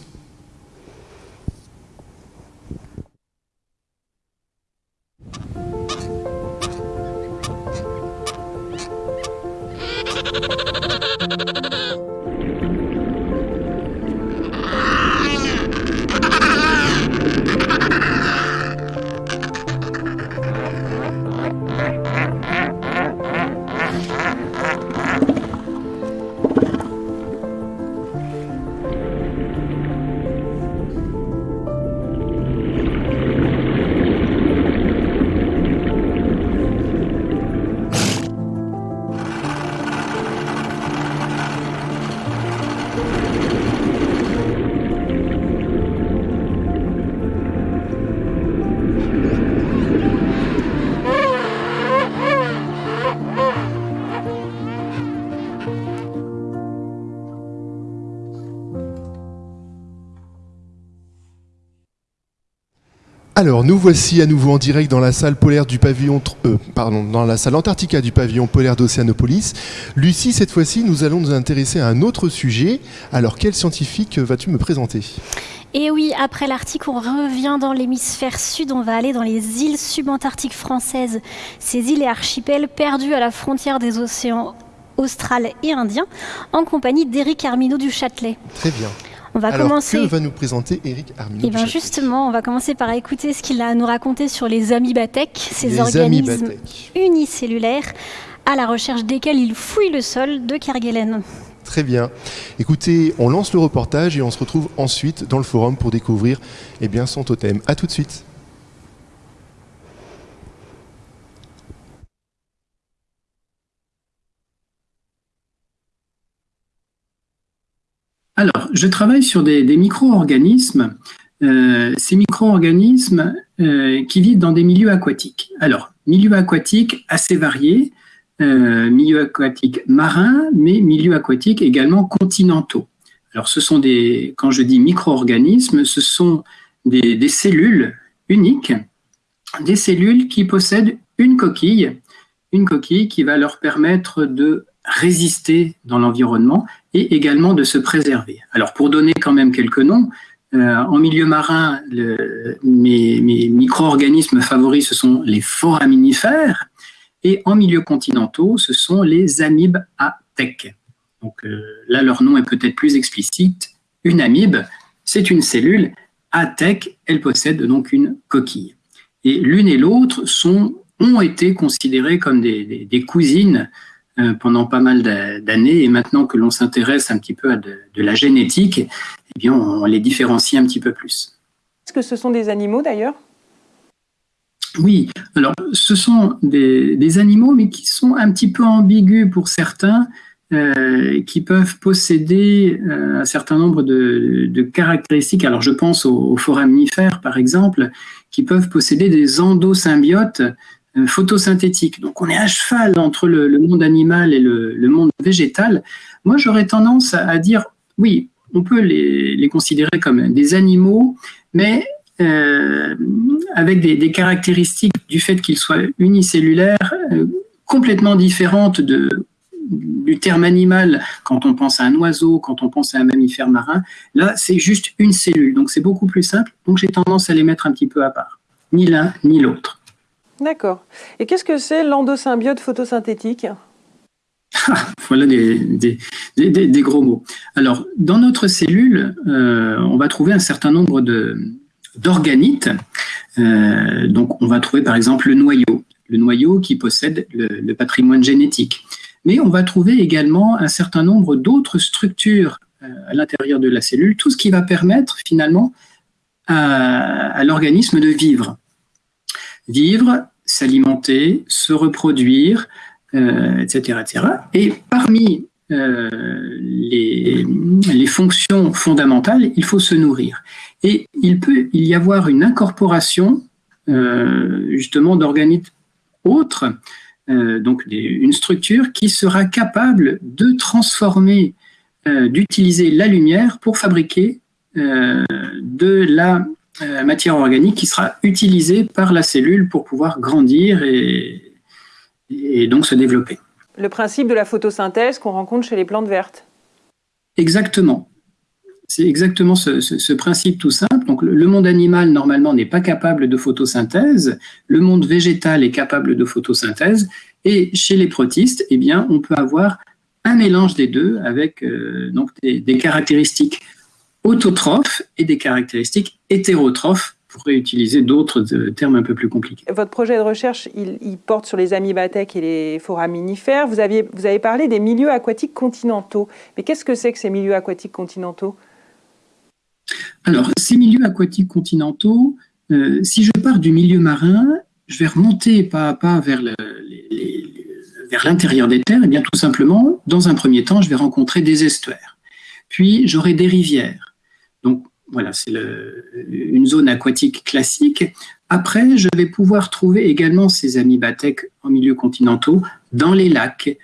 Alors, nous voici à nouveau en direct dans la salle polaire du pavillon, euh, pardon, dans la salle Antarctica du pavillon polaire d'Océanopolis. Lucie, cette fois-ci, nous allons nous intéresser à un autre sujet. Alors, quel scientifique vas-tu me présenter? Et oui, après l'Arctique, on revient dans l'hémisphère sud, on va aller dans les îles subantarctiques françaises. Ces îles et archipels perdus à la frontière des océans austral et indien, en compagnie d'Éric Armino du Châtelet. Très bien. On va Alors, commencer. que va nous présenter Eric Armino Eh bien, justement, on va commencer par écouter ce qu'il a à nous raconter sur les amibathèques, ces Les organismes amibathèques. unicellulaires à la recherche desquels il fouille le sol de Kerguelen. Très bien. Écoutez, on lance le reportage et on se retrouve ensuite dans le forum pour découvrir eh bien, son totem. A tout de suite. Alors, je travaille sur des, micro-organismes, euh, ces micro-organismes euh, qui vivent dans des milieux aquatiques. Alors, milieux aquatiques assez variés, euh, milieux aquatiques marins, mais milieux aquatiques également continentaux. Alors, ce sont des, quand je dis micro-organismes, ce sont des cellules uniques, des cellules qui possèdent une coquille, une coquille qui va leur permettre de résister dans l'environnement et également de se préserver. Alors pour donner quand même quelques noms, euh, en milieu marin, mes, mes micro-organismes favoris, ce sont les foraminifères, et en milieu continentaux, ce sont les amibes à tech. Donc euh, là, leur nom est peut-être plus explicite. Une amibe, c'est une cellule. À tech, elle possède donc une coquille. Et l'une et l'autre ont été considérées comme des, cousines pendant pas mal d'années. Et maintenant que l'on s'intéresse un petit peu à de, de, la génétique, eh bien, on les différencie un petit peu plus. Est-ce que ce sont des animaux d'ailleurs? Oui, alors ce sont des, des, animaux, mais qui sont un petit peu ambigus pour certains, euh, qui peuvent posséder euh, un certain nombre de, de, caractéristiques. Alors je pense aux, aux foraminifères, par exemple, qui peuvent posséder des endosymbiotes euh, photosynthétique. Donc on est à cheval entre le, monde animal et le, monde végétal. Moi j'aurais tendance à, dire oui, on peut les, considérer comme des animaux, mais euh, avec des, des, caractéristiques du fait qu'ils soient unicellulaires euh, complètement différentes de, du terme animal quand on pense à un oiseau, quand on pense à un mammifère marin. Là c'est juste une cellule, donc c'est beaucoup plus simple. Donc j'ai tendance à les mettre un petit peu à part, ni l'un ni l'autre. D'accord. Et qu'est-ce que c'est l'endosymbiote photosynthétique ah, voilà des, gros mots. Alors, dans notre cellule, euh, on va trouver un certain nombre d'organites. Euh, donc, on va trouver par exemple le noyau, le noyau qui possède le, patrimoine génétique. Mais on va trouver également un certain nombre d'autres structures euh, à l'intérieur de la cellule, tout ce qui va permettre finalement à l'organisme de vivre vivre, s'alimenter, se reproduire, euh, etc., etc. Et parmi euh, les, fonctions fondamentales, il faut se nourrir. Et il peut y avoir une incorporation euh, justement d'organites autres, donc une structure qui sera capable de transformer, d'utiliser la lumière pour fabriquer de la matière organique qui sera utilisée par la cellule pour pouvoir grandir et, et donc se développer. Le principe de la photosynthèse qu'on rencontre chez les plantes vertes. Exactement. C'est exactement ce, ce, ce, principe tout simple. Donc, le, monde animal, normalement, n'est pas capable de photosynthèse. Le monde végétal est capable de photosynthèse. Et chez les protistes, eh bien, on peut avoir un mélange des deux avec euh, donc des, des caractéristiques autotrophes et des caractéristiques hétérotrophes pour réutiliser d'autres termes un peu plus compliqués. Votre projet de recherche, il, il porte sur les amibathèques et les foraminifères. Vous, aviez, vous avez parlé des milieux aquatiques continentaux. Mais qu'est-ce que c'est que ces milieux aquatiques continentaux? Alors, ces milieux aquatiques continentaux, euh, si je pars du milieu marin, je vais remonter pas à pas vers le, les, les, vers l'intérieur des terres, et bien tout simplement, dans un premier temps, je vais rencontrer des estuaires. Puis j'aurai des rivières. Donc voilà, c'est une zone aquatique classique. Après, je vais pouvoir trouver également ces amibathèques en milieu continentaux dans les lacs,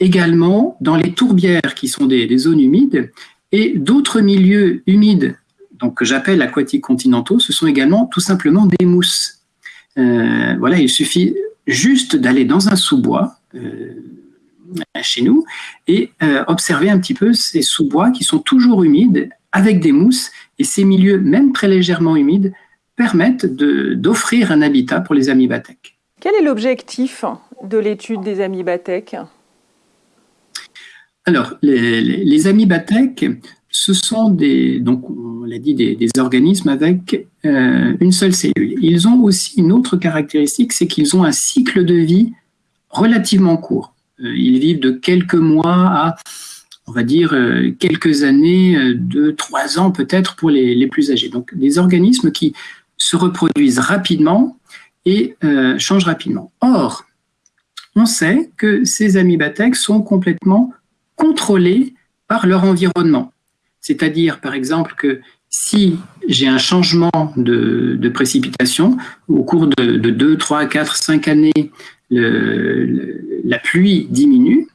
également dans les tourbières qui sont des, des zones humides et d'autres milieux humides donc que j'appelle aquatiques continentaux, ce sont également tout simplement des mousses. voilà, il suffit juste d'aller dans un sous-bois chez nous et observer un petit peu ces sous-bois qui sont toujours humides avec des mousses et ces milieux, même très légèrement humides, permettent d'offrir un habitat pour les amibatèques. Quel est l'objectif de l'étude des amibatèques Alors, les, les, amibatèques, ce sont des, donc on l'a dit, des, organismes avec euh, une seule cellule. Ils ont aussi une autre caractéristique, c'est qu'ils ont un cycle de vie relativement court. Euh, ils vivent de quelques mois à on va dire, euh, quelques années, euh, deux, trois ans peut-être pour les, plus âgés. Donc des organismes qui se reproduisent rapidement et euh, changent rapidement. Or, on sait que ces amibatèques sont complètement contrôlés par leur environnement. C'est-à-dire, par exemple, que si j'ai un changement de, précipitation, au cours de, de 2, 3, 4, 5 années, la pluie diminue,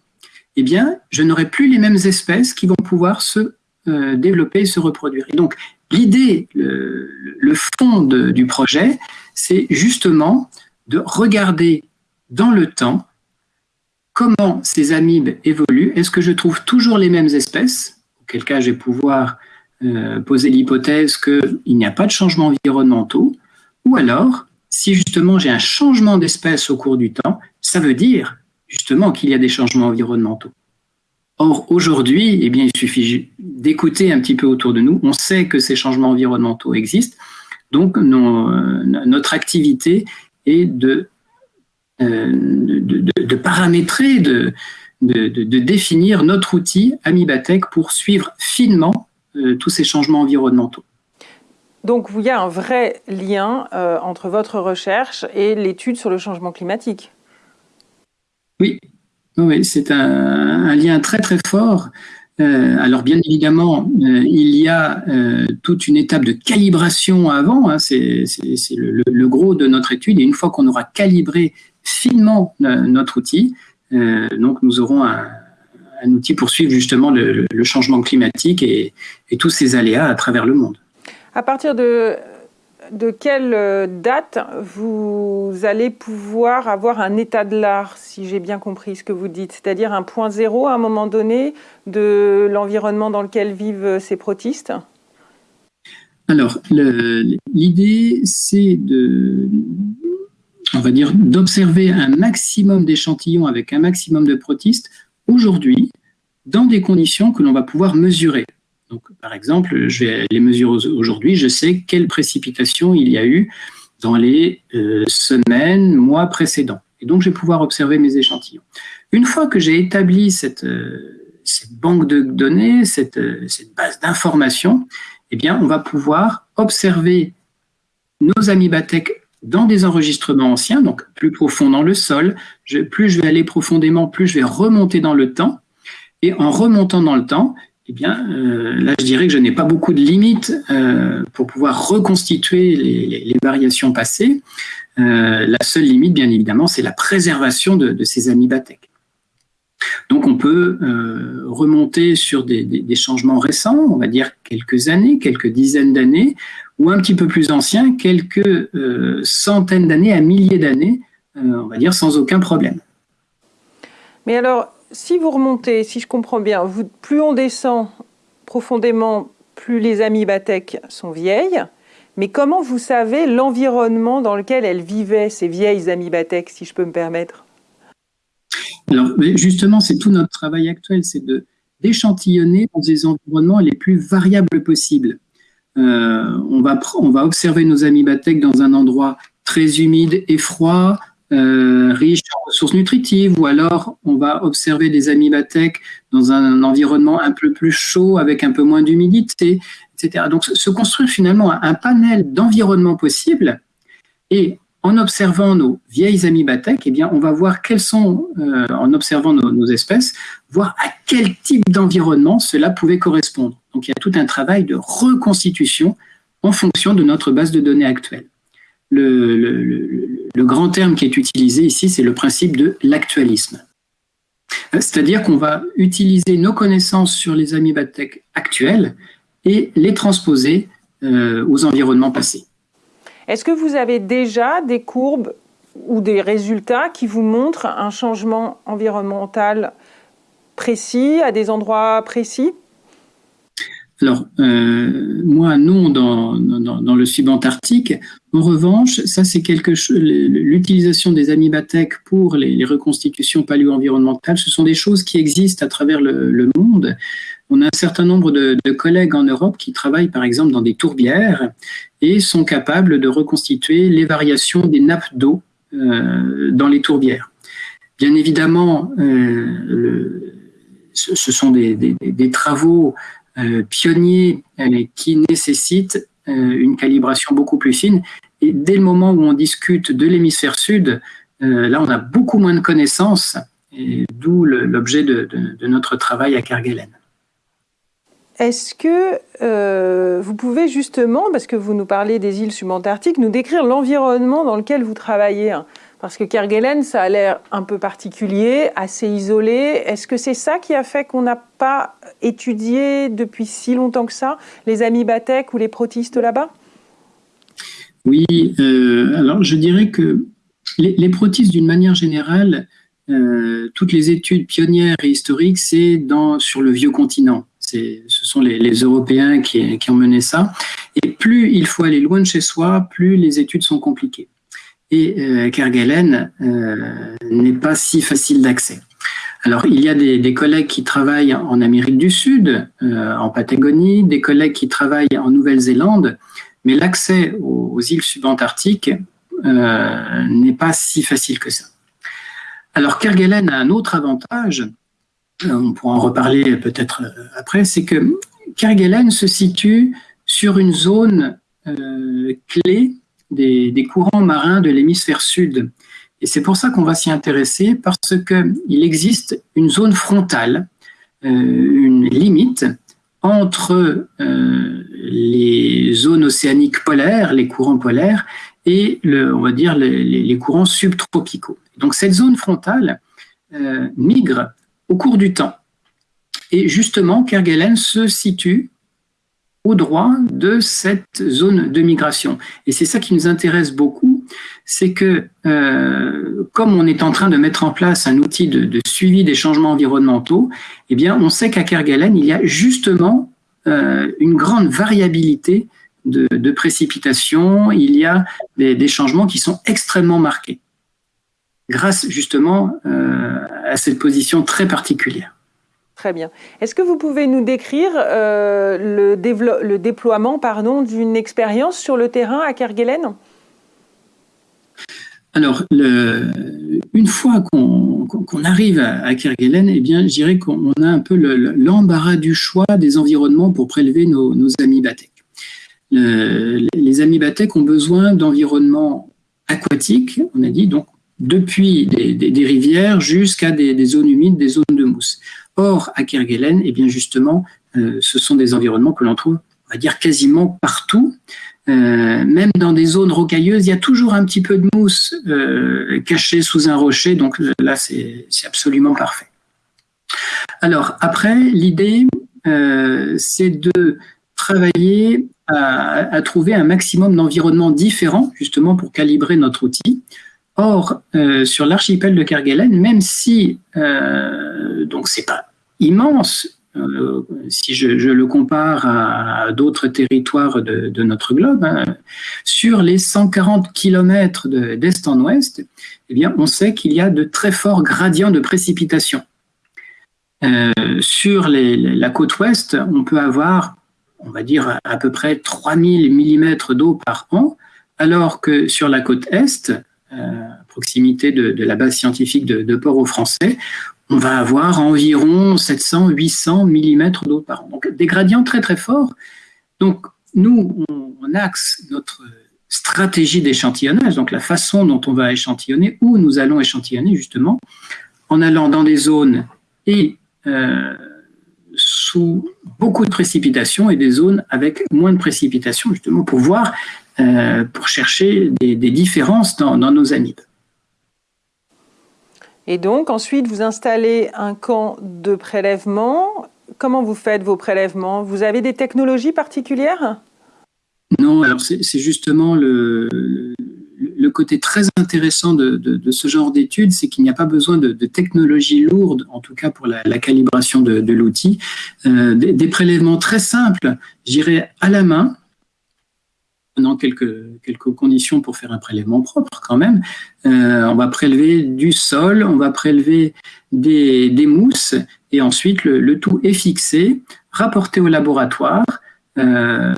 eh bien, je n'aurai plus les mêmes espèces qui vont pouvoir se euh, développer et se reproduire. Donc, l'idée, le, fond du projet, c'est justement de regarder dans le temps comment ces amibes évoluent. Est-ce que je trouve toujours les mêmes espèces Auquel cas, je vais pouvoir euh, poser l'hypothèse qu'il n'y a pas de changements environnementaux. Ou alors, si justement j'ai un changement d'espèce au cours du temps, ça veut dire justement qu'il y a des changements environnementaux. Or, aujourd'hui, eh il suffit d'écouter un petit peu autour de nous. On sait que ces changements environnementaux existent. Donc, notre activité est de, euh, paramétrer, de, définir notre outil Amibatech pour suivre finement euh, tous ces changements environnementaux. Donc, il y a un vrai lien euh, entre votre recherche et l'étude sur le changement climatique. Oui, c'est un, lien très très fort. Euh, alors bien évidemment, euh, il y a euh, toute une étape de calibration avant, hein. c'est le, gros de notre étude, et une fois qu'on aura calibré finement notre outil, donc nous aurons un, outil pour suivre justement le, changement climatique et, et, tous ces aléas à travers le monde. À partir de de quelle euh, date vous allez pouvoir avoir un état de l'art, si j'ai bien compris ce que vous dites, c'est-à-dire un point zéro à un moment donné de l'environnement dans lequel vivent ces protistes? Alors, l'idée, c'est de, on va dire, d'observer un maximum d'échantillons avec un maximum de protistes aujourd'hui dans des conditions que l'on va pouvoir mesurer. Donc, par exemple, je vais les mesurer aujourd'hui, je sais quelle précipitation il y a eu dans les euh, semaines, mois précédents. Et donc, je vais pouvoir observer mes échantillons. Une fois que j'ai établi cette, euh, banque de données, cette, euh, cette base d'informations, eh bien, on va pouvoir observer nos amibatèques dans des enregistrements anciens, donc plus profond dans le sol. plus je vais aller profondément, plus je vais remonter dans le temps. Et en remontant dans le temps, eh bien, euh, là, je dirais que je n'ai pas beaucoup de limites euh, pour pouvoir reconstituer les, variations passées. Euh, la seule limite, bien évidemment, c'est la préservation de, ces amibatèques. Donc, on peut remonter sur des, des, changements récents, on va dire quelques années, quelques dizaines d'années, ou un petit peu plus anciens, quelques centaines d'années à milliers d'années, on va dire sans aucun problème. Mais alors, si vous remontez, si je comprends bien, plus on descend profondément, plus les amibatèques sont vieilles. Mais comment vous savez l'environnement dans lequel elles vivaient, ces vieilles amibatèques, si je peux me permettre? Alors, justement, c'est tout notre travail actuel, c'est d'échantillonner dans des environnements les plus variables possibles. Euh, on, va, on va observer nos amibatèques dans un endroit très humide et froid, euh, riche en ressources nutritives, ou alors on va observer des amibatèques dans un environnement un peu plus chaud avec un peu moins d'humidité, etc. Donc se construire finalement un panel d'environnements possibles et en observant nos vieilles amibatèques, eh bien, on va voir quels sont, euh, en observant nos, espèces, voir à quel type d'environnement cela pouvait correspondre. Donc, il y a tout un travail de reconstitution en fonction de notre base de données actuelle le, grand terme qui est utilisé ici, c'est le principe de l'actualisme. C'est-à-dire qu'on va utiliser nos connaissances sur les amibatèques actuelles et les transposer aux environnements passés. Est-ce que vous avez déjà des courbes ou des résultats qui vous montrent un changement environnemental précis à des endroits précis? Alors, euh, moi, non, dans, dans, le subantarctique. En revanche, ça, c'est quelque chose. L'utilisation des amibatech pour les, reconstitutions paléo-environnementales, ce sont des choses qui existent à travers le, monde. On a un certain nombre de, collègues en Europe qui travaillent, par exemple, dans des tourbières et sont capables de reconstituer les variations des nappes d'eau euh, dans les tourbières. Bien évidemment, euh, ce, sont des travaux euh, pionniers euh, qui nécessitent euh, une calibration beaucoup plus fine. Et dès le moment où on discute de l'hémisphère sud, là, on a beaucoup moins de connaissances, d'où l'objet de, notre travail à Kerguelen. Est-ce que vous pouvez justement, parce que vous nous parlez des îles subantarctiques, nous décrire l'environnement dans lequel vous travaillez hein? Parce que Kerguelen, ça a l'air un peu particulier, assez isolé. Est-ce que c'est ça qui a fait qu'on n'a pas étudié depuis si longtemps que ça les amibatèques ou les protistes là-bas? Oui, euh, alors je dirais que les, protistes, d'une manière générale, euh, toutes les études pionnières et historiques, c'est sur le vieux continent. Ce sont les, Européens qui ont mené ça. Et plus il faut aller loin de chez soi, plus les études sont compliquées et euh, Kerguelen euh, n'est pas si facile d'accès. Alors, il y a des, collègues qui travaillent en Amérique du Sud, euh, en Patagonie, des collègues qui travaillent en Nouvelle-Zélande, mais l'accès aux, îles subantarctiques n'est pas si facile que ça. Alors, Kerguelen a un autre avantage, on pourra en reparler peut-être après, c'est que Kerguelen se situe sur une zone clé des, courants marins de l'hémisphère sud. Et c'est pour ça qu'on va s'y intéresser, parce qu'il existe une zone frontale, euh, une limite entre euh, les zones océaniques polaires, les courants polaires, et on va dire les, courants subtropicaux. Donc cette zone frontale euh, migre au cours du temps. Et justement, Kerguelen se situe au droit de cette zone de migration. Et c'est ça qui nous intéresse beaucoup, c'est que euh, comme on est en train de mettre en place un outil de, suivi des changements environnementaux, eh bien, on sait qu'à Kerguelen, il y a justement euh, une grande variabilité de, précipitations, il y a des, changements qui sont extrêmement marqués, grâce justement euh, à cette position très particulière. Très bien. Est-ce que vous pouvez nous décrire euh, le, déploiement d'une expérience sur le terrain à Kerguelen? Alors, une fois qu'on arrive à, Kerguelen, eh bien, je dirais qu'on a un peu l'embarras du choix des environnements pour prélever nos, nos les amibatèques ont besoin d'environnements aquatiques, on a dit, donc depuis des, rivières jusqu'à des, zones humides, des zones de mousse. Or, à Kerguelen, eh bien justement, euh, ce sont des environnements que l'on trouve, on va dire, quasiment partout. Euh, même dans des zones rocailleuses, il y a toujours un petit peu de mousse euh, cachée sous un rocher, donc là, c'est absolument parfait. Alors, après, l'idée, c'est de travailler à, trouver un maximum d'environnements différents, justement, pour calibrer notre outil. Or, sur l'archipel de Kerguelen, même si euh, donc c'est pas immense, euh, si je, le compare à, d'autres territoires de, notre globe, hein, sur les 140 km d'est en ouest, eh bien, on sait qu'il y a de très forts gradients de précipitation. sur la côte ouest, on peut avoir, on va dire, à peu près 3000 mm d'eau par an, alors que sur la côte est, euh, à proximité de, la base scientifique de, Port-au-Français, on va avoir environ 700-800 mm d'eau par an. Donc des gradients très très forts. Donc nous, on, axe notre stratégie d'échantillonnage, donc la façon dont on va échantillonner, où nous allons échantillonner justement, en allant dans des zones et euh, sous beaucoup de précipitations et des zones avec moins de précipitations, justement pour voir euh, pour chercher des, différences dans, nos amibes. Et donc, ensuite, vous installez un camp de prélèvement. Comment vous faites vos prélèvements? Vous avez des technologies particulières? Non, alors c'est justement le, côté très intéressant de, ce genre d'études, c'est qu'il n'y a pas besoin de, technologie lourde, en tout cas pour la, calibration de, l'outil. Euh, des, prélèvements très simples, j'irais à la main, dans quelques, quelques conditions pour faire un prélèvement propre quand même. Euh, on va prélever du sol, on va prélever des, des mousses, et ensuite le, le, tout est fixé, rapporté au laboratoire. Euh,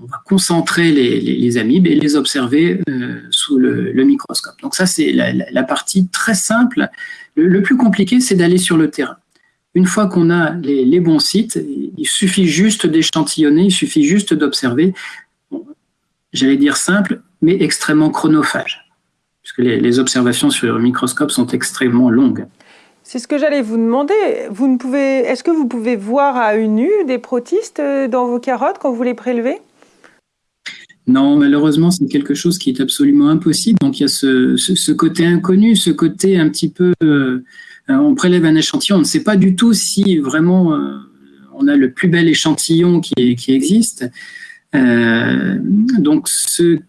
on va concentrer les, amibes et les observer euh, sous le, microscope. Donc ça, c'est la, partie très simple. Le, plus compliqué, c'est d'aller sur le terrain. Une fois qu'on a les, bons sites, il suffit juste d'échantillonner, il suffit juste d'observer. J'allais dire simple, mais extrêmement chronophage, puisque les, observations sur le microscope sont extrêmement longues. C'est ce que j'allais vous demander. Vous ne pouvez, est-ce que vous pouvez voir à une nu des protistes dans vos carottes quand vous les prélevez? Non, malheureusement, c'est quelque chose qui est absolument impossible. Donc il y a ce, côté inconnu, ce côté un petit peu... Euh, on prélève un échantillon, on ne sait pas du tout si vraiment euh, on a le plus bel échantillon qui, qui existe. Euh, donc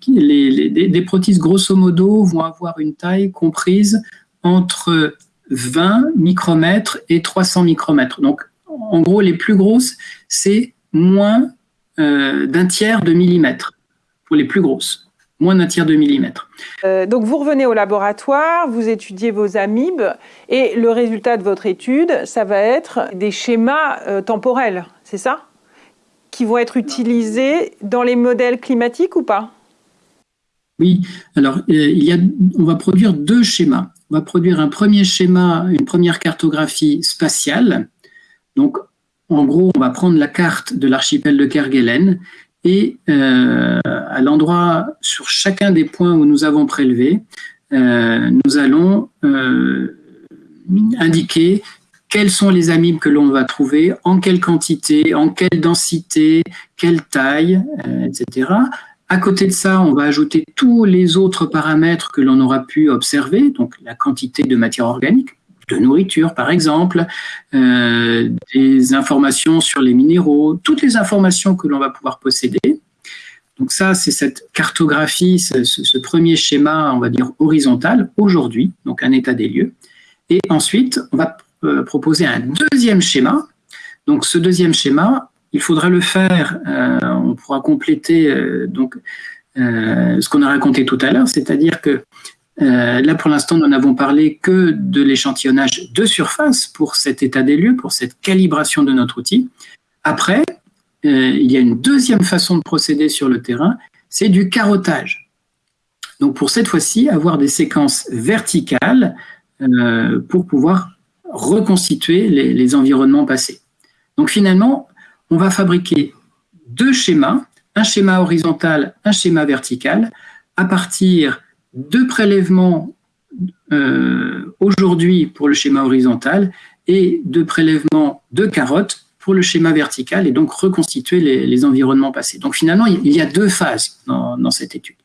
les, des protistes, grosso modo, vont avoir une taille comprise entre 20 micromètres et 300 micromètres. Donc en gros, les plus grosses, c'est moins d'un tiers de millimètre pour les plus grosses, moins d'un tiers de millimètre. Euh, donc vous revenez au laboratoire, vous étudiez vos amibes et le résultat de votre étude, ça va être des schémas euh, temporels, c'est ça? Qui vont être utilisés dans les modèles climatiques ou pas? Oui, alors euh, il y a, on va produire deux schémas. On va produire un premier schéma, une première cartographie spatiale. Donc en gros, on va prendre la carte de l'archipel de Kerguelen et euh, à l'endroit, sur chacun des points où nous avons prélevé, euh, nous allons indiquer quels sont les amibes que l'on va trouver, en quelle quantité, en quelle densité, quelle taille, etc. À côté de ça, on va ajouter tous les autres paramètres que l'on aura pu observer, donc la quantité de matière organique, de nourriture par exemple, euh, des informations sur les minéraux, toutes les informations que l'on va pouvoir posséder. Donc ça, c'est cette cartographie, ce, premier schéma, on va dire horizontal, aujourd'hui, donc un état des lieux. Et ensuite, on va euh, proposer un deuxième schéma. Donc ce deuxième schéma, il faudra le faire, euh, on pourra compléter donc ce qu'on a raconté tout à l'heure, c'est-à-dire que euh, là, pour l'instant, nous n'avons parlé que de l'échantillonnage de surface pour cet état des lieux, pour cette calibration de notre outil. Après, euh, il y a une deuxième façon de procéder sur le terrain, c'est du carottage. Donc pour cette fois-ci, avoir des séquences verticales euh, pour pouvoir reconstituer les, environnements passés. Donc finalement, on va fabriquer deux schémas, un schéma horizontal, un schéma vertical, à partir deux prélèvements euh, aujourd'hui pour le schéma horizontal et deux prélèvements de carottes pour le schéma vertical et donc reconstituer les, environnements passés. Donc finalement, il y a deux phases dans, cette étude.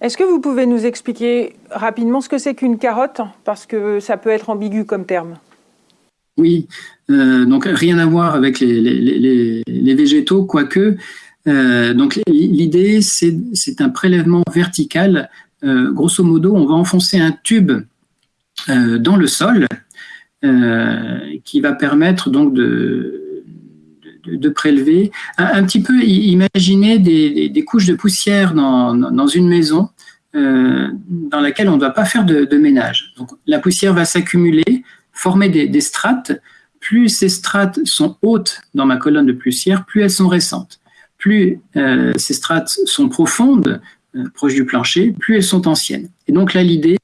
Est-ce que vous pouvez nous expliquer rapidement ce que c'est qu'une carotte? Parce que ça peut être ambigu comme terme. Oui, euh, donc rien à voir avec les, végétaux, quoique euh, donc l'idée, c'est un prélèvement vertical. Euh, grosso modo, on va enfoncer un tube dans le sol qui va permettre donc de, de, prélever. Un, petit peu, imaginez des, couches de poussière dans, une maison dans laquelle on ne doit pas faire de, ménage. Donc, la poussière va s'accumuler, former des, des strates. Plus ces strates sont hautes dans ma colonne de poussière, plus elles sont récentes plus euh, ces strates sont profondes, euh, proches du plancher, plus elles sont anciennes. Et donc là, l'idée,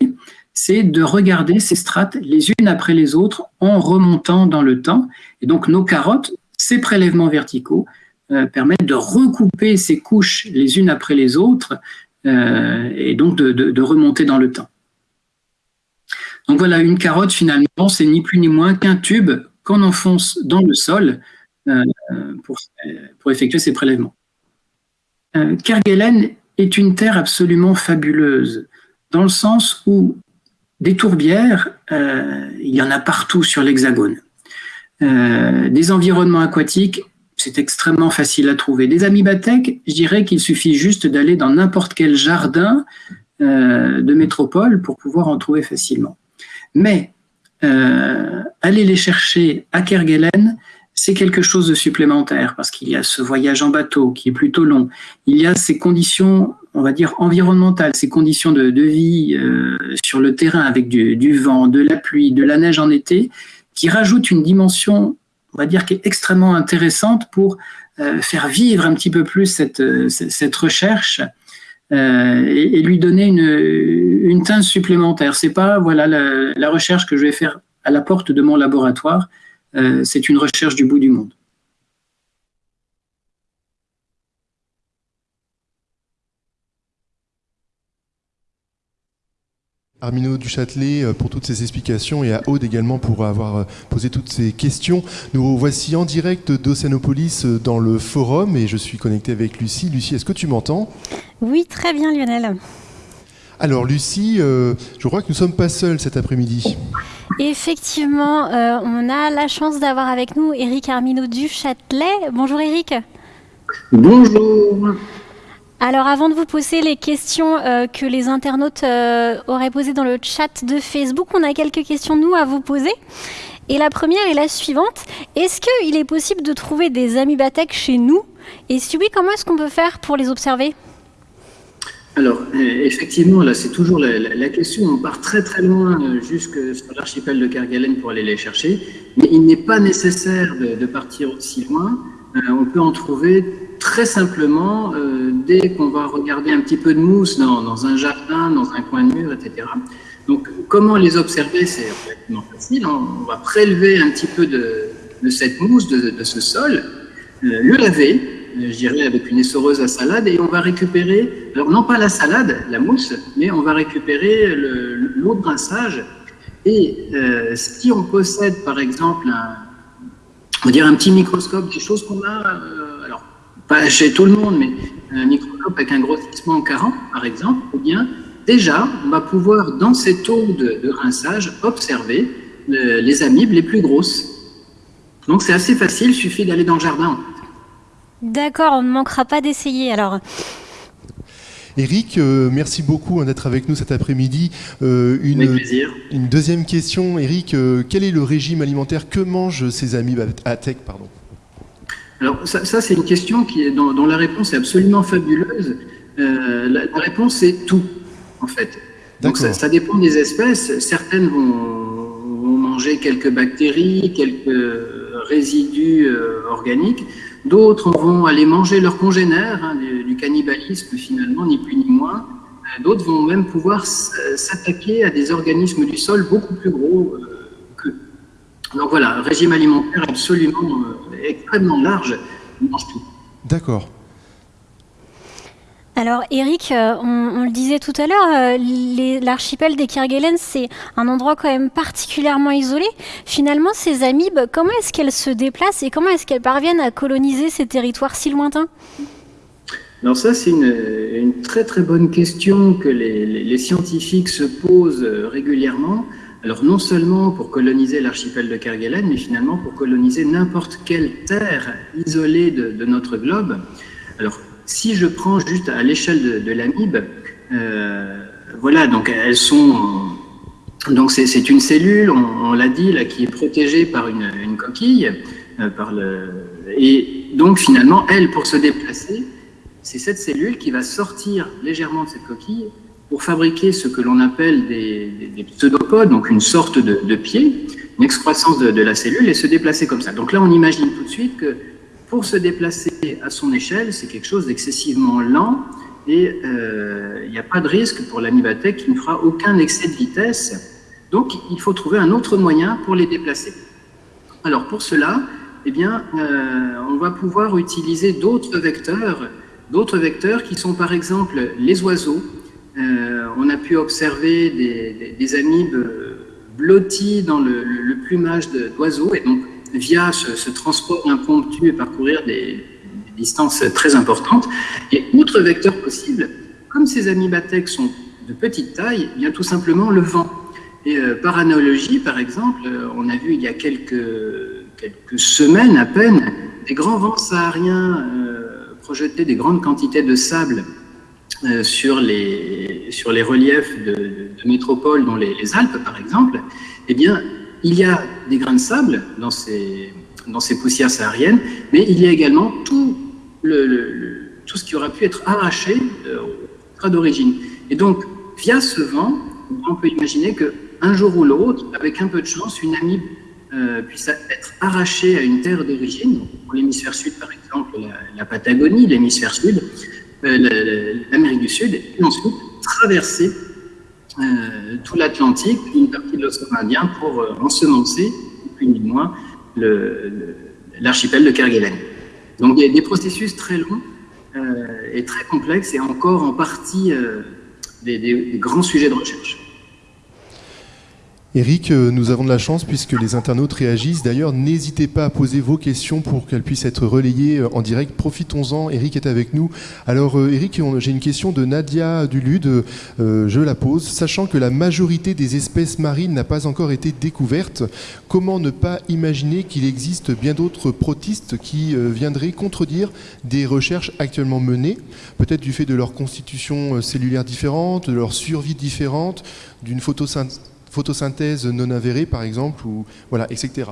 c'est de regarder ces strates les unes après les autres en remontant dans le temps. Et donc nos carottes, ces prélèvements verticaux, euh, permettent de recouper ces couches les unes après les autres et donc de, remonter dans le temps. Donc voilà, une carotte finalement, c'est ni plus ni moins qu'un tube qu'on enfonce dans le sol euh, pour, effectuer ces prélèvements. Euh, Kerguelen est une terre absolument fabuleuse, dans le sens où des tourbières, euh, il y en a partout sur l'Hexagone. Des environnements aquatiques c'est extrêmement facile à trouver. Des amibatech, je dirais qu'il suffit juste d'aller dans n'importe quel jardin euh, de métropole pour pouvoir en trouver facilement. Mais euh, aller les chercher à Kerguelen, c'est quelque chose de supplémentaire parce qu'il y a ce voyage en bateau qui est plutôt long. Il y a ces conditions, on va dire, environnementales, ces conditions de, vie euh, sur le terrain avec du, vent, de la pluie, de la neige en été, qui rajoutent une dimension, on va dire, qui est extrêmement intéressante pour euh, faire vivre un petit peu plus cette, cette recherche euh, et, lui donner une, une teinte supplémentaire. C'est pas voilà la, recherche que je vais faire à la porte de mon laboratoire, euh, c'est une recherche du bout du monde. Armino Duchâtelet euh, pour toutes ces explications et à Aude également pour avoir euh, posé toutes ces questions. Nous voici en direct d'Océanopolis euh, dans le forum et je suis connecté avec Lucie. Lucie, est-ce que tu m'entends? Oui, très bien Lionel. Alors Lucie, je crois que nous ne sommes pas seuls cet après-midi. Effectivement, on a la chance d'avoir avec nous Eric Armino Duchâtelet. Bonjour Eric. Bonjour. Alors avant de vous poser les questions euh, que les internautes euh, auraient posées dans le chat de Facebook, on a quelques questions nous à vous poser. Et la première est la suivante. Est-ce qu'il est possible de trouver des amibatech chez nous? Et si oui, comment est-ce qu'on peut faire pour les observer? Alors, euh, effectivement, là, c'est toujours la, question. On part très très loin jusque sur l'archipel de Kerguelen pour aller les chercher, mais il n'est pas nécessaire de, partir aussi loin. On peut en trouver très simplement, euh, dès qu'on va regarder un petit peu de mousse dans, un jardin, dans un coin de mur, etc. Donc, comment les observer C'est relativement facile. On va prélever un petit peu de, cette mousse, de, ce sol, euh, le laver, euh, je dirais avec une essoreuse à salade, et on va récupérer, alors non pas la salade, la mousse, mais on va récupérer l'eau de rinçage. Et si on possède, par exemple, un, on va un petit microscope, des choses qu'on a pas chez tout le monde, mais un microscope avec un grossissement 40, par exemple, ou bien déjà, on va pouvoir, dans cette eau de, rinçage, observer euh, les amibes les plus grosses. Donc c'est assez facile, il suffit d'aller dans le jardin. D'accord, on ne manquera pas d'essayer alors. Eric, euh, merci beaucoup hein, d'être avec nous cet après-midi. Euh, une, une deuxième question, Eric, quel est le régime alimentaire Que mangent ces amibes à tech pardon? Alors ça, c'est une question qui est, dont, la réponse est absolument fabuleuse. Euh, la, réponse est tout, en fait. Donc ça, dépend des espèces. Certaines vont, manger quelques bactéries, quelques résidus euh, organiques. D'autres vont aller manger leurs congénères, hein, du, cannibalisme finalement, ni plus ni moins. Euh, d'autres vont même pouvoir s'attaquer à des organismes du sol beaucoup plus gros qu'eux. Donc voilà, régime alimentaire absolument extrêmement large, mange tout. D'accord. Alors Eric, euh, on, le disait tout à l'heure, euh, l'archipel des Kerguelen, c'est un endroit quand même particulièrement isolé. Finalement, ces amibes, comment est-ce qu'elles se déplacent et comment est-ce qu'elles parviennent à coloniser ces territoires si lointains? Alors ça, c'est une, très très bonne question que les scientifiques se posent euh, régulièrement. Alors non seulement pour coloniser l'archipel de Kerguelen, mais finalement pour coloniser n'importe quelle terre isolée de, notre globe. Alors si je prends juste à l'échelle de, l'amibe, euh, voilà, donc elles sont... Donc c'est une cellule, on, l'a dit, là, qui est protégée par une, coquille, euh, par le, et donc finalement, elle, pour se déplacer, c'est cette cellule qui va sortir légèrement de cette coquille pour fabriquer ce que l'on appelle des, pseudopodes, donc une sorte de, pied, une excroissance de, la cellule, et se déplacer comme ça. Donc là, on imagine tout de suite que pour se déplacer à son échelle, c'est quelque chose d'excessivement lent, et euh, il n'y a pas de risque pour l'animatech qui ne fera aucun excès de vitesse. Donc, il faut trouver un autre moyen pour les déplacer. Alors, pour cela, eh bien, euh, on va pouvoir utiliser d'autres vecteurs, d'autres vecteurs qui sont par exemple les oiseaux, euh, on a pu observer des, amibes blottis dans le, plumage d'oiseaux et donc via ce, transport impromptu et parcourir des, distances très importantes. Et autre vecteur possible, comme ces amibatèques sont de petite taille, a tout simplement le vent. Et euh, par analogie, par exemple, on a vu il y a quelques, quelques semaines à peine des grands vents sahariens projetaient des grandes quantités de sable sur, les, sur les reliefs de, métropoles, dont les, les, Alpes par exemple, eh bien, il y a des grains de sable dans ces, dans ces poussières sahariennes, mais il y a également tout, le, tout ce qui aurait pu être arraché au d'origine. Et donc, via ce vent, on peut imaginer qu'un jour ou l'autre, avec un peu de chance, une amie euh, puisse être arrachée à une terre d'origine, pour l'hémisphère sud par exemple, la, Patagonie, l'hémisphère sud, euh, l'Amérique du Sud, et ensuite traverser euh, tout l'Atlantique, une partie de l'océan Indien pour euh, ensemencer, plus ni moins, l'archipel de Kerguelen. Donc il des processus très longs euh, et très complexes et encore en partie des grands sujets de recherche. Eric, euh, nous avons de la chance puisque les internautes réagissent. D'ailleurs, n'hésitez pas à poser vos questions pour qu'elles puissent être relayées euh, en direct. Profitons-en, Eric est avec nous. Alors euh, Eric, j'ai une question de Nadia Dulude, je la pose. Sachant que la majorité des espèces marines n'a pas encore été découverte, comment ne pas imaginer qu'il existe bien d'autres protistes qui viendraient contredire des recherches actuellement menées, peut-être du fait de leur constitution cellulaire différente, de leur survie différente, d'une photosynthèse photosynthèse non avérée, par exemple, ou, voilà, etc.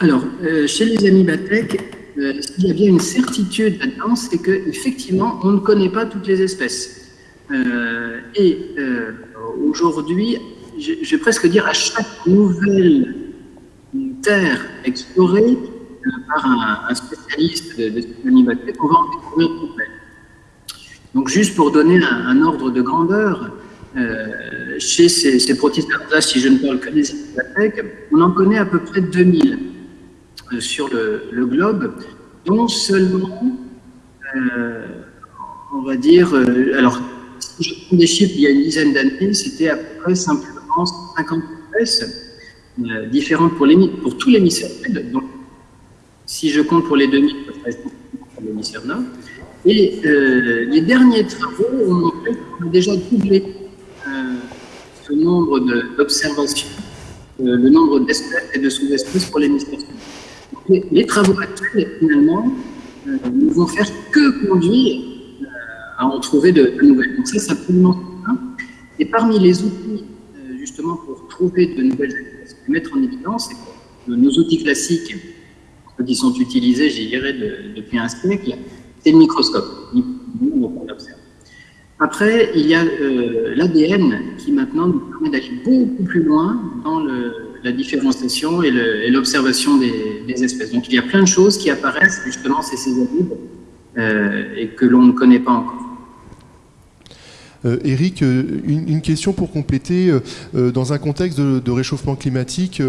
Alors, euh, chez les amibatèques, euh, il y a bien une certitude là-dedans, c'est qu'effectivement, on ne connaît pas toutes les espèces. Euh, et aujourd'hui, je, vais presque dire à chaque nouvelle terre explorée par un, spécialiste de, de on va en découvrir une Donc, juste pour donner un ordre de grandeur, chez ces, ces protistes si je ne parle que des bibliothèques, on en connaît à peu près 2000 euh, sur le, globe, dont seulement, euh, on va dire, alors, si je prends des chiffres il y a une dizaine d'années, c'était à peu près simplement 50 espèces différentes pour, pour les sud. Donc, si je compte pour les 2000, ça serait pour l'hémisphère nord. Et les derniers travaux ont montré qu'on a déjà doublé le nombre d'observations, euh, le nombre d'espèces et de sous-espèces pour l'hémisphère sud. Les, travaux actuels, finalement, euh, ne vont faire que conduire euh, à en trouver de, nouvelles. Donc ça, c'est absolument certain. Et parmi les outils, justement, pour trouver de nouvelles espèces, pour mettre en évidence, nos outils classiques, qui sont utilisés, j'y dirais, depuis un siècle, c'est le microscope. On observe. Après, il y a euh, l'ADN qui maintenant nous permet d'aller beaucoup plus loin dans la différenciation et l'observation des, espèces. Donc il y a plein de choses qui apparaissent justement ces césarides euh, et que l'on ne connaît pas encore. Euh, Eric, une, question pour compléter. dans un contexte de, réchauffement climatique,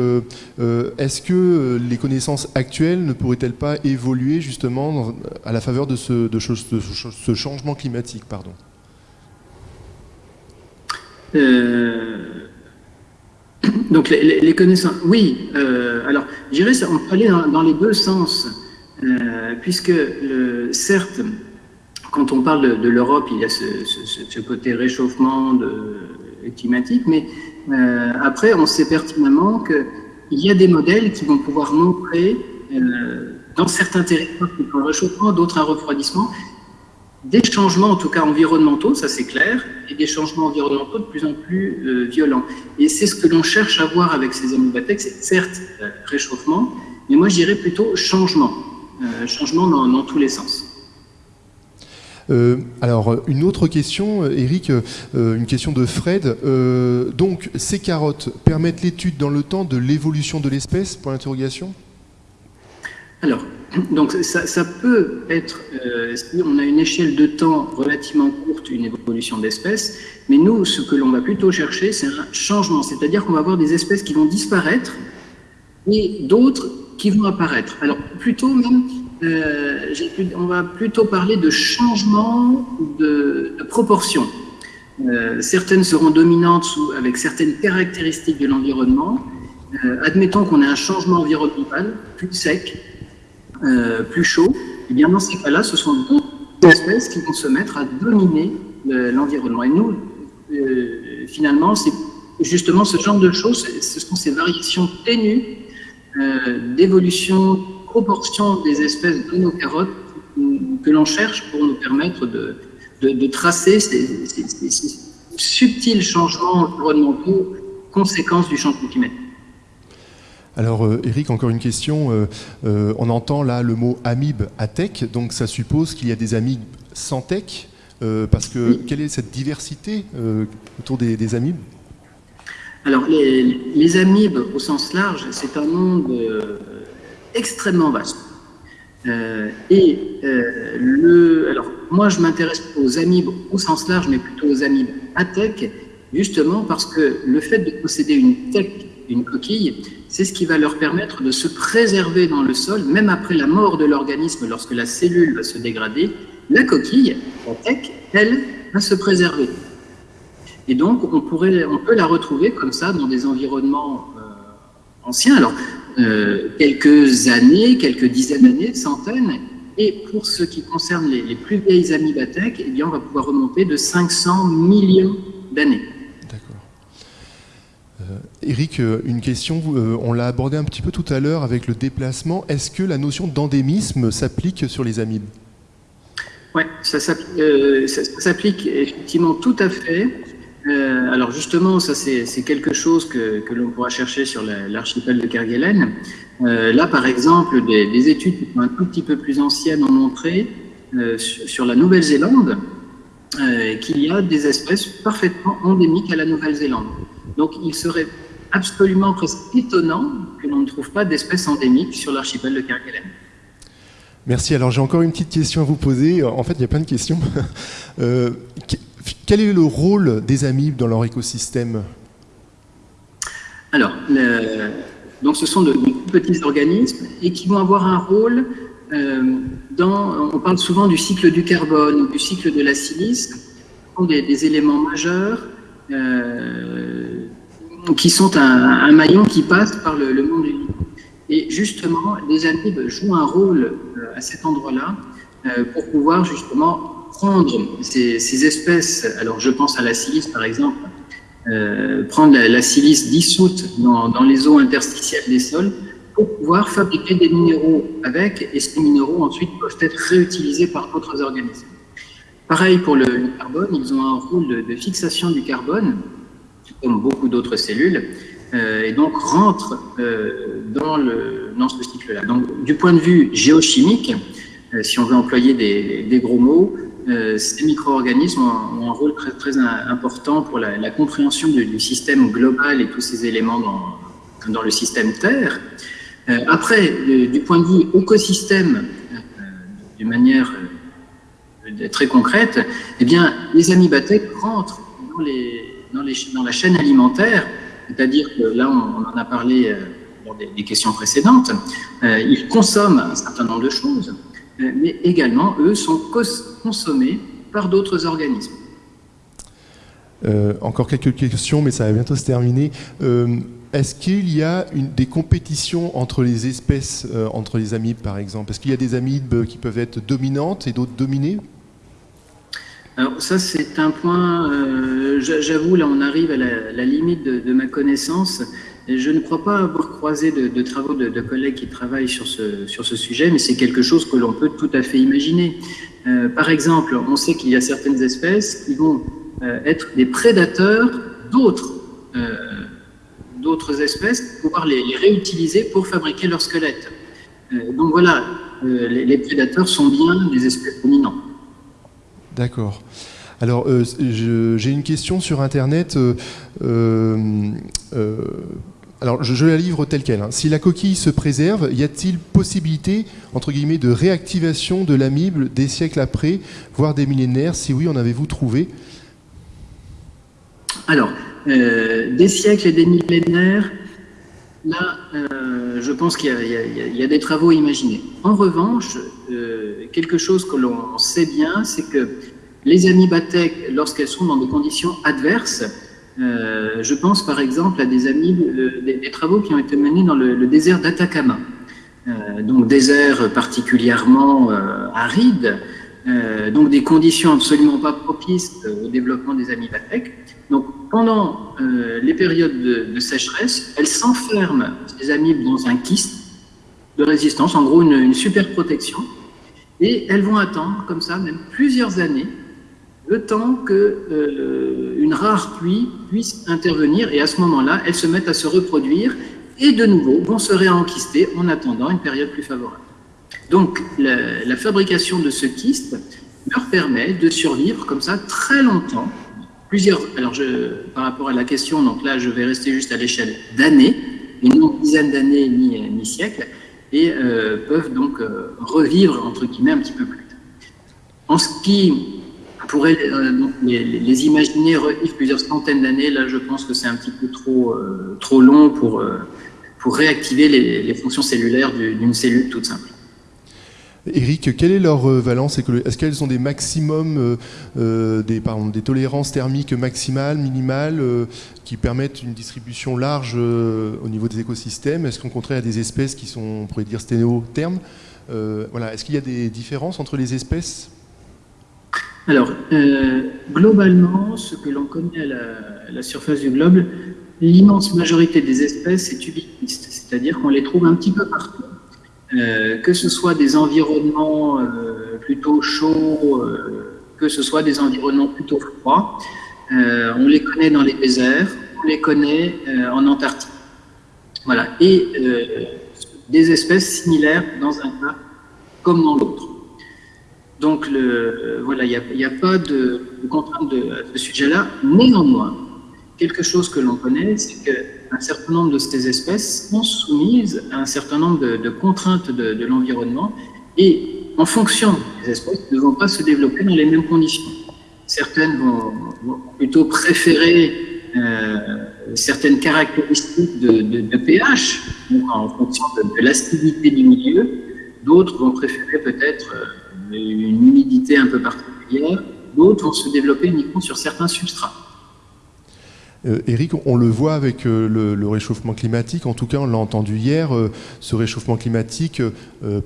est-ce que les connaissances actuelles ne pourraient-elles pas évoluer justement à la faveur de ce, de ce changement climatique pardon? euh, donc les, connaissances, oui. Euh, alors, je dirais, on peut aller dans, les deux sens, euh, puisque certes, quand on parle de, l'Europe, il y a ce, côté réchauffement climatique, mais après, on sait pertinemment qu'il y a des modèles qui vont pouvoir montrer dans certains territoires un réchauffement, d'autres un refroidissement, des changements, en tout cas environnementaux, ça c'est clair, et des changements environnementaux de plus en plus euh, violents. Et c'est ce que l'on cherche à voir avec ces amobatex, c'est certes euh, réchauffement, mais moi je dirais plutôt changement, euh, changement dans, tous les sens. alors, une autre question, Eric, une question de Fred. donc, ces carottes permettent l'étude dans le temps de l'évolution de l'espèce? Pour l'interrogation Alors, donc ça, peut être, euh, on a une échelle de temps relativement courte, une évolution d'espèces, mais nous, ce que l'on va plutôt chercher, c'est un changement, c'est-à-dire qu'on va avoir des espèces qui vont disparaître et d'autres qui vont apparaître. Alors plutôt même, euh, on va plutôt parler de changement de, proportion. Euh, certaines seront dominantes avec certaines caractéristiques de l'environnement. admettons qu'on ait un changement environnemental plus sec, euh, plus chaud, eh bien dans ces cas-là, ce sont d'autres espèces qui vont se mettre à dominer l'environnement. Et nous, euh, finalement, c'est justement ce genre de choses, ce sont ces variations ténues euh, d'évolution proportion des espèces de nos carottes que l'on cherche pour nous permettre de, tracer ces, subtils changements environnementaux, conséquences du changement climatique. Alors Eric, encore une question. on entend là le mot amibe à tech, donc ça suppose qu'il y a des amibes sans tech, parce que quelle est cette diversité autour des, des amibes? Alors, les, amibes, au sens large, c'est un monde euh, extrêmement vaste. Euh, et euh, le, alors, moi, je m'intéresse aux amibes au sens large, mais plutôt aux amibes à tech, justement parce que le fait de posséder une tech, une coquille, c'est ce qui va leur permettre de se préserver dans le sol, même après la mort de l'organisme, lorsque la cellule va se dégrader, la coquille, la elle, va se préserver. Et donc, on, pourrait, on peut la retrouver comme ça dans des environnements euh, anciens. Alors, euh, quelques années, quelques dizaines d'années, centaines. Et pour ce qui concerne les, plus vieilles amibathèques, eh on va pouvoir remonter de 500 millions d'années. Euh, Eric, une question, on l'a abordé un petit peu tout à l'heure avec le déplacement. Est-ce que la notion d'endémisme s'applique sur les amibes? Oui, ça s'applique effectivement tout à fait. Euh, alors justement, ça c'est quelque chose que, l'on pourra chercher sur l'archipel de Kerguelen. Euh, là, par exemple, des, études un tout petit peu plus anciennes ont montré euh, sur, la Nouvelle-Zélande qu'il y a des espèces parfaitement endémiques à la Nouvelle-Zélande. Donc, il serait absolument presque étonnant que l'on ne trouve pas d'espèces endémiques sur l'archipel de Kerguelen. Merci. Alors j'ai encore une petite question à vous poser. En fait, il y a plein de questions. Quel est le rôle des amibes dans leur écosystème? Alors, donc ce sont de, petits organismes et qui vont avoir un rôle euh, dans, on parle souvent du cycle du carbone ou du cycle de la silice, ce sont des, éléments majeurs euh, qui sont un, maillon qui passe par le, monde vivant. Et justement, les amibes jouent un rôle euh, à cet endroit-là pour pouvoir justement prendre ces, espèces, alors je pense à la silice par exemple, euh, prendre la, silice dissoute dans, les eaux interstitielles des sols pour pouvoir fabriquer des minéraux avec, et ces minéraux ensuite peuvent être réutilisés par d'autres organismes. Pareil pour le, carbone, ils ont un rôle de, fixation du carbone, comme beaucoup d'autres cellules, euh, et donc rentrent euh, dans, ce cycle-là. Donc du point de vue géochimique, si on veut employer des gros mots, euh, ces micro-organismes ont, un rôle très, important pour la, compréhension du, système global et tous ces éléments dans, dans le système Terre. Euh, après, du point de vue écosystème, euh, d'une manière très concrète, eh bien, les amibathèques rentrent dans, la chaîne alimentaire, c'est-à-dire que là, on, en a parlé dans des, des questions précédentes, ils consomment un certain nombre de choses, mais également, eux, sont consommés par d'autres organismes. Euh, encore quelques questions, mais ça va bientôt se terminer. Euh, est-ce qu'il y a des compétitions entre les espèces, euh, entre les amibes par exemple? Est-ce qu'il y a des amibes qui peuvent être dominantes et d'autres dominées? Alors ça, c'est un point, j'avoue, là on arrive à la, limite de, ma connaissance. Je ne crois pas avoir croisé de, travaux de, collègues qui travaillent sur ce, sujet, mais c'est quelque chose que l'on peut tout à fait imaginer. Euh, par exemple, on sait qu'il y a certaines espèces qui vont euh, être des prédateurs d'autres euh, espèces pouvoir les, réutiliser pour fabriquer leur squelette. donc voilà, les, les, prédateurs sont bien des espèces dominantes. D'accord. Alors, j'ai une question sur Internet. Alors, je, la livre telle qu'elle. Hein. Si la coquille se préserve, y a-t-il possibilité, entre guillemets, de réactivation de l'amibe des siècles après, voire des millénaires? Si oui, en avez-vous trouvé? Alors, euh, des siècles et des millénaires, là, euh, je pense qu'il y, a des travaux imaginés. En revanche, euh, quelque chose que l'on sait bien, c'est que les amibathèques, lorsqu'elles sont dans des conditions adverses, euh, je pense par exemple à des, amis, euh, des, travaux qui ont été menés dans le, désert d'Atacama, donc désert particulièrement aride, donc des conditions absolument pas propices au développement des amibathèques. Donc pendant les périodes de, sécheresse, elles s'enferment, ces amibes, dans un kyste, de résistance, en gros une, super protection. Et elles vont attendre comme ça, même plusieurs années, le temps que euh, une rare pluie puisse intervenir. Et à ce moment-là, elles se mettent à se reproduire et de nouveau vont se réenquister en attendant une période plus favorable. Donc la, fabrication de ce kyste leur permet de survivre comme ça très longtemps. Plusieurs, alors par rapport à la question, donc là je vais rester juste à l'échelle d'années, une dizaine d'années ni, ni siècles, et euh, peuvent donc euh, revivre, entre guillemets, un petit peu plus En ce qui pourrait euh, les, imaginer revivre plusieurs centaines d'années, là je pense que c'est un petit peu trop, trop long pour, pour réactiver les, les fonctions cellulaires d'une cellule toute simple. Eric, quelle est leur valence Est-ce qu'elles ont des maximums, euh, des, pardon, des tolérances thermiques maximales, minimales, euh, qui permettent une distribution large euh, au niveau des écosystèmes? Est-ce qu'au contraire, a des espèces qui sont, on pourrait dire, sténothermes? Voilà. Est-ce qu'il y a des différences entre les espèces? Alors, globalement, ce que l'on connaît à à la, surface du globe, l'immense majorité des espèces est ubiquiste, c'est-à-dire qu'on les trouve un petit peu partout. Euh, que ce soit des environnements euh, plutôt chauds, euh, que ce soit des environnements plutôt froids. on les connaît dans les déserts, on les connaît en Antarctique. Voilà. Et des espèces similaires dans un cas comme dans l'autre. Donc, voilà, il n'y a, pas de, contrainte de, ce sujet-là. Néanmoins, quelque chose que l'on connaît, c'est qu'un certain nombre de ces espèces sont soumises à un certain nombre de, contraintes de, l'environnement et en fonction des espèces, ne vont pas se développer dans les mêmes conditions. Certaines vont, plutôt préférer euh, certaines caractéristiques de, pH, en fonction de, l'acidité du milieu. D'autres vont préférer peut-être euh, une humidité un peu particulière. D'autres vont se développer uniquement sur certains substrats. Euh, Eric, on le voit avec euh, le, réchauffement climatique, en tout cas on l'a entendu hier, euh, ce réchauffement climatique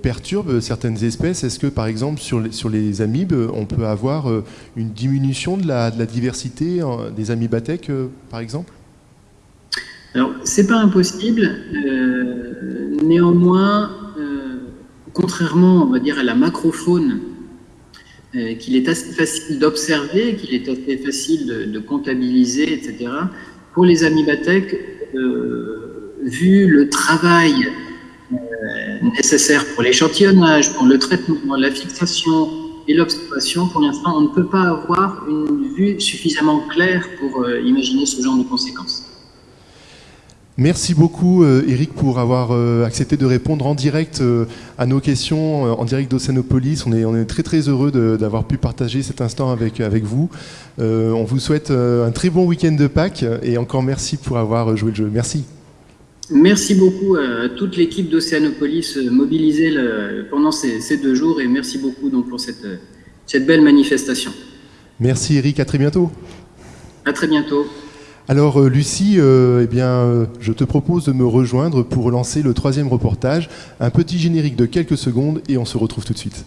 perturbe certaines espèces. Est-ce que par exemple sur les, amibes, on peut avoir une diminution de la, diversité des amibathèques par exemple? Alors c'est pas impossible, néanmoins, contrairement on dire à la macrofaune qu'il est assez facile d'observer, qu'il est assez facile de, comptabiliser, etc. Pour les amibathèques, euh, vu le travail euh, nécessaire pour l'échantillonnage, pour le traitement, la fixation et l'observation, pour l'instant, on ne peut pas avoir une vue suffisamment claire pour imaginer ce genre de conséquences. Merci beaucoup euh, Eric pour avoir euh, accepté de répondre en direct euh, à nos questions, en direct d'Océanopolis. On est, on est très très heureux d'avoir pu partager cet instant avec, avec vous. on vous souhaite un très bon week-end de Pâques et encore merci pour avoir joué le jeu. Merci. Merci beaucoup à toute l'équipe d'Océanopolis mobilisée pendant ces, ces, deux jours et merci beaucoup donc, pour cette, cette belle manifestation. Merci Eric, à très bientôt. À très bientôt. Alors euh, Lucie, euh, eh bien, euh, je te propose de me rejoindre pour lancer le troisième reportage. Un petit générique de quelques secondes et on se retrouve tout de suite.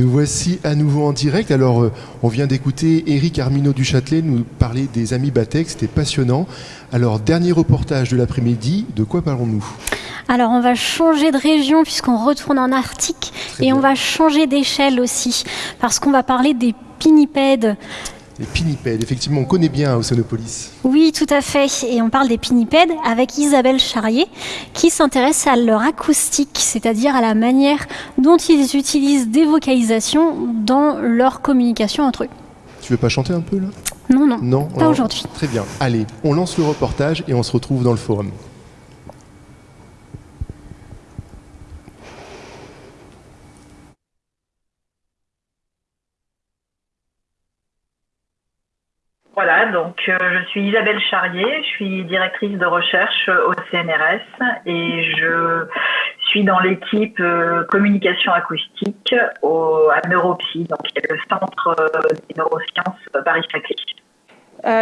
Nous voici à nouveau en direct. Alors, euh, on vient d'écouter Eric Armino du Châtelet nous parler des amis Batek, c'était passionnant. Alors, dernier reportage de l'après-midi, de quoi parlons-nous? Alors on va changer de région puisqu'on retourne en Arctique et on va changer d'échelle aussi parce qu'on va parler des pinnipèdes Les pinnipèdes, effectivement, on connaît bien Océanopolis. Oui, tout à fait. Et on parle des pinnipèdes avec Isabelle Charrier, qui s'intéresse à leur acoustique, c'est-à-dire à la manière dont ils utilisent des vocalisations dans leur communication entre eux. Tu veux pas chanter un peu là? Non, non, Non? Pas aujourd'hui. Très bien. Allez, on lance le reportage et on se retrouve dans le forum. Voilà, donc euh, je suis Isabelle Charrier, je suis directrice de recherche euh, au CNRS et je suis dans l'équipe euh, communication acoustique au, à Neuropsy, donc le centre des neurosciences Paris-Saclay.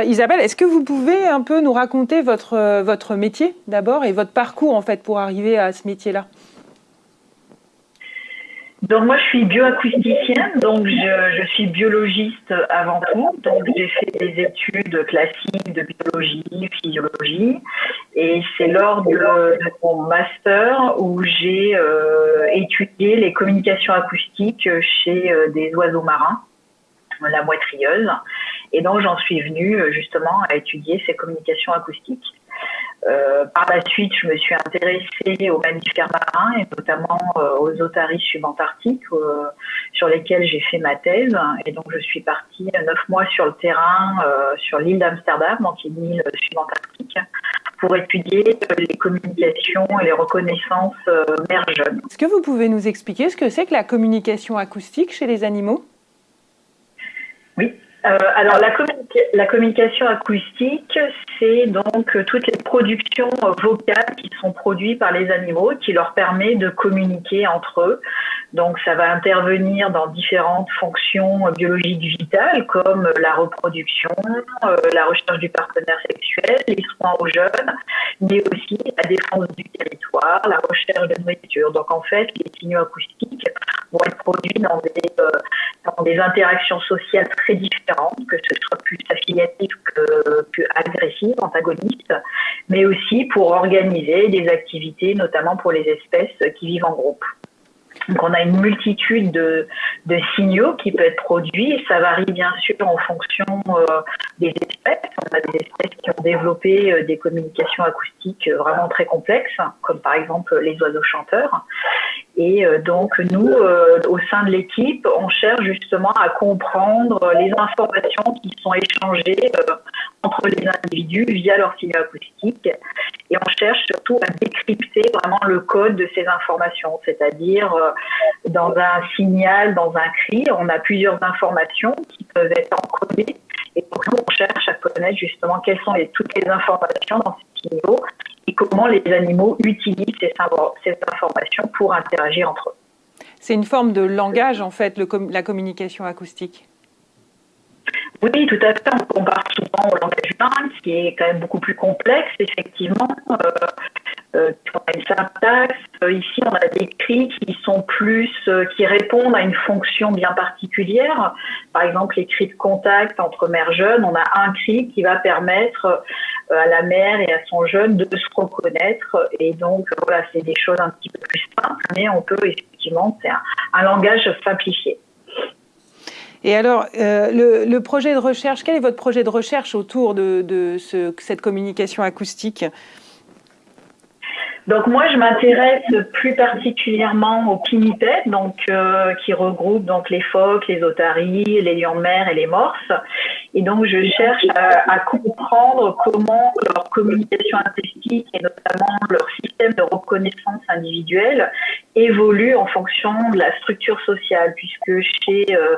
Isabelle, est-ce que vous pouvez un peu nous raconter votre, votre métier d'abord et votre parcours en fait pour arriver à ce métier-là? Donc moi je suis bioacousticienne, donc je, je, suis biologiste avant tout, donc j'ai fait des études classiques de biologie, physiologie, et c'est lors de, mon master où j'ai euh, étudié les communications acoustiques chez euh, des oiseaux marins, la moitrieuse, et donc j'en suis venue justement à étudier ces communications acoustiques. Euh, par la suite, je me suis intéressée aux mammifères marins et notamment euh, aux otaries subantarctiques euh, sur lesquels j'ai fait ma thèse. Et donc, je suis partie neuf mois sur le terrain sur l'île d'Amsterdam, donc une île subantarctique, pour étudier les communications et les reconnaissances mères-jeunes. Est-ce que vous pouvez nous expliquer ce que c'est que la communication acoustique chez les animaux? Oui. Euh, alors la, communication acoustique, c'est donc toutes les productions vocales qui sont produites par les animaux, qui leur permet de communiquer entre eux. Donc ça va intervenir dans différentes fonctions biologiques vitales, comme la reproduction, euh, la recherche du partenaire sexuel, les soins aux jeunes, mais aussi la défense du territoire, la recherche de nourriture. Donc en fait, les signaux acoustiques vont être produits dans des, euh, dans des interactions sociales très différentes, que ce soit plus affiliatif que, que agressif, antagoniste, mais aussi pour organiser des activités, notamment pour les espèces qui vivent en groupe. Donc on a une multitude de, signaux qui peuvent être produits ça varie bien sûr en fonction euh, des espèces. On a des espèces qui ont développé euh, des communications acoustiques euh, vraiment très complexes, comme par exemple les oiseaux chanteurs. Et euh, donc nous, euh, au sein de l'équipe, on cherche justement à comprendre les informations qui sont échangées euh, entre les individus via leur signaux acoustiques. Et on cherche surtout à décrypter vraiment le code de ces informations, c'est-à-dire dans un signal, dans un cri, on a plusieurs informations qui peuvent être encodées. Et donc nous, on cherche à connaître justement quelles sont toutes les informations dans ces signaux comment les animaux utilisent ces, ces informations pour interagir entre eux. C'est une forme de langage, en fait, le, la communication acoustique oui, tout à fait. On compare souvent au langage humain, qui est quand même beaucoup plus complexe, effectivement. Euh, euh, on a une syntaxe. Euh, ici, on a des cris qui sont plus, euh, qui répondent à une fonction bien particulière. Par exemple, les cris de contact entre mères jeunes. On a un cri qui va permettre à la mère et à son jeune de se reconnaître. Et donc, voilà, c'est des choses un petit peu plus simples, mais on peut effectivement, c'est un, langage simplifié. Et alors, le, projet de recherche, quel est votre projet de recherche autour de, de ce, cette communication acoustique? Donc moi, je m'intéresse plus particulièrement aux pinnipèdes, donc euh, qui regroupent donc les phoques, les otaries, les lions de mer et les morses. Et donc je cherche à, comprendre comment leur communication acoustique et notamment leur système de reconnaissance individuelle évolue en fonction de la structure sociale, puisque chez euh,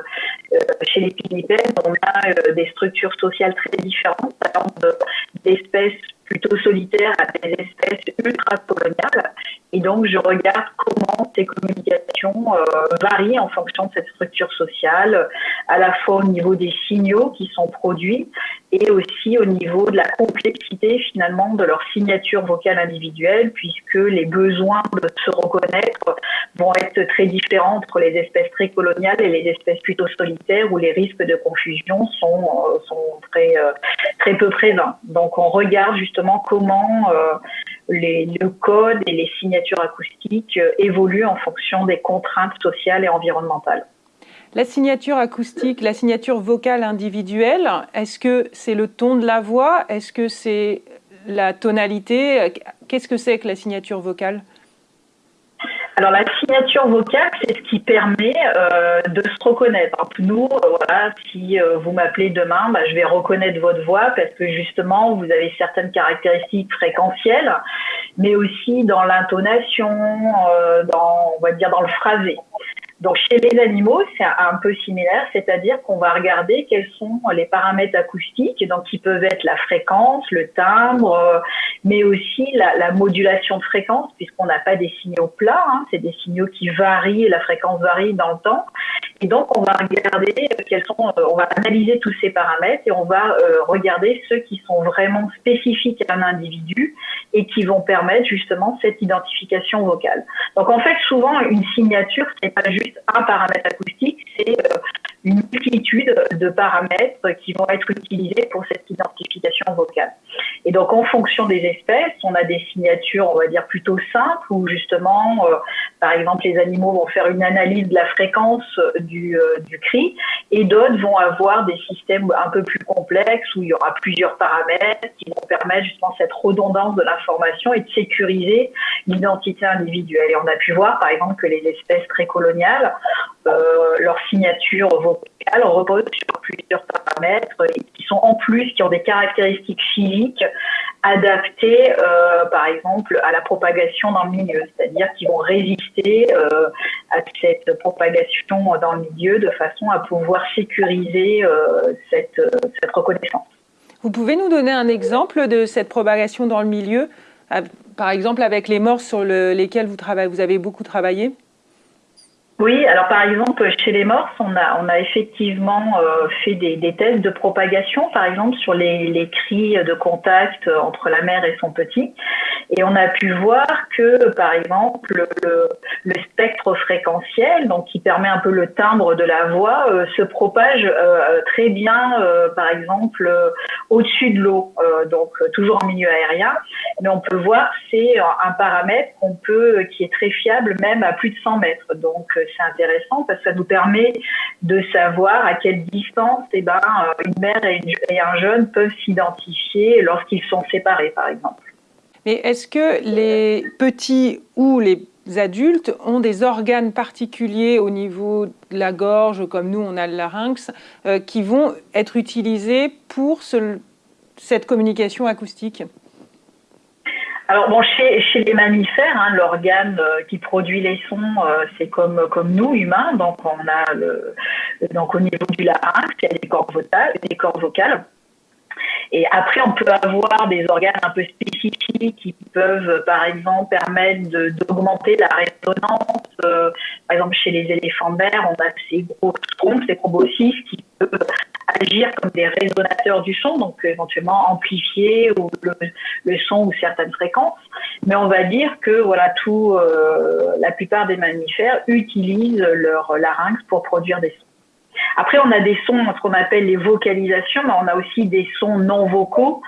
euh chez les pinnipèdes, on a des structures sociales très différentes, par exemple d'espèces plutôt solitaires à des espèces ultra-coloniales. Et donc, je regarde comment ces communications euh, varient en fonction de cette structure sociale, à la fois au niveau des signaux qui sont produits et aussi au niveau de la complexité finalement de leur signature vocale individuelle, puisque les besoins de se reconnaître vont être très différents entre les espèces très coloniales et les espèces plutôt solitaires, où les risques de confusion sont, euh, sont très, euh, très peu présents. Donc, on regarde justement comment les, le code et les signatures acoustiques euh, évoluent en fonction des contraintes sociales et environnementales. La signature acoustique, la signature vocale individuelle, est-ce que c'est le ton de la voix? Est-ce que c'est la tonalité? Qu'est-ce que c'est que la signature vocale? Alors la signature vocale, c'est ce qui permet euh, de se reconnaître. nous, euh, voilà, si euh, vous m'appelez demain, bah, je vais reconnaître votre voix parce que justement, vous avez certaines caractéristiques fréquentielles, mais aussi dans l'intonation, dans, on va dire dans le phrasé. Donc chez les animaux, c'est un peu similaire, c'est-à-dire qu'on va regarder quels sont les paramètres acoustiques, donc qui peuvent être la fréquence, le timbre, mais aussi la, modulation de fréquence, puisqu'on n'a pas des signaux plats, hein, c'est des signaux qui varient, la fréquence varie dans le temps. Et donc on va regarder quels sont, euh, on va analyser tous ces paramètres et on va euh, regarder ceux qui sont vraiment spécifiques à un individu et qui vont permettre justement cette identification vocale. Donc en fait, souvent une signature, c'est pas juste un paramètre acoustique, c'est euh, une multitude de paramètres qui vont être utilisés pour cette identification vocale. Et donc, en fonction des espèces, on a des signatures, on va dire, plutôt simples, où justement, euh, par exemple, les animaux vont faire une analyse de la fréquence du, euh, du cri, et d'autres vont avoir des systèmes un peu plus complexes, où il y aura plusieurs paramètres qui vont permettre justement cette redondance de l'information et de sécuriser l'identité individuelle. Et on a pu voir, par exemple, que les espèces très coloniales, euh, leur signature vocale repose sur plusieurs paramètres qui sont en plus, qui ont des caractéristiques physiques adaptées, euh, par exemple, à la propagation dans le milieu, c'est-à-dire qui vont résister euh, à cette propagation dans le milieu de façon à pouvoir sécuriser cette, cette reconnaissance. Vous pouvez nous donner un exemple de cette propagation dans le milieu, par exemple avec les morses sur lesquels vous, vous avez beaucoup travaillé? Oui, alors par exemple, chez les morses, on a, on a effectivement euh, fait des, des, tests de propagation, par exemple sur les, les, cris de contact entre la mère et son petit. Et on a pu voir que, par exemple, le, le spectre fréquentiel, donc qui permet un peu le timbre de la voix, euh, se propage euh, très bien, par exemple, au-dessus de l'eau, donc toujours en milieu aérien. Mais on peut voir, c'est un paramètre qu'on peut, qui est très fiable même à plus de 100 mètres. Donc c'est intéressant parce que ça nous permet de savoir à quelle distance eh ben, euh, une mère et un jeune peuvent s'identifier lorsqu'ils sont séparés, par exemple. Mais est-ce que les petits ou les adultes ont des organes particuliers au niveau de la gorge, comme nous on a le larynx, euh, qui vont être utilisés pour cette communication acoustique? Alors bon, chez, les mammifères, hein, l'organe euh, qui produit les sons, euh, c'est comme nous humains. Donc on a donc au niveau du larynx, il y a des cordes vocales, des cordes vocales. Et après, on peut avoir des organes un peu spécifiques qui peuvent, par exemple, permettre d'augmenter la résonance. Euh, par exemple, chez les éléphants de mer, on a ces gros trompes, ces proboscis qui peuvent agir comme des résonateurs du son, donc éventuellement amplifier ou le, son ou certaines fréquences. Mais on va dire que voilà, tout, euh, la plupart des mammifères utilisent leur larynx pour produire des sons. Après, on a des sons, ce qu'on appelle les vocalisations, mais on a aussi des sons non vocaux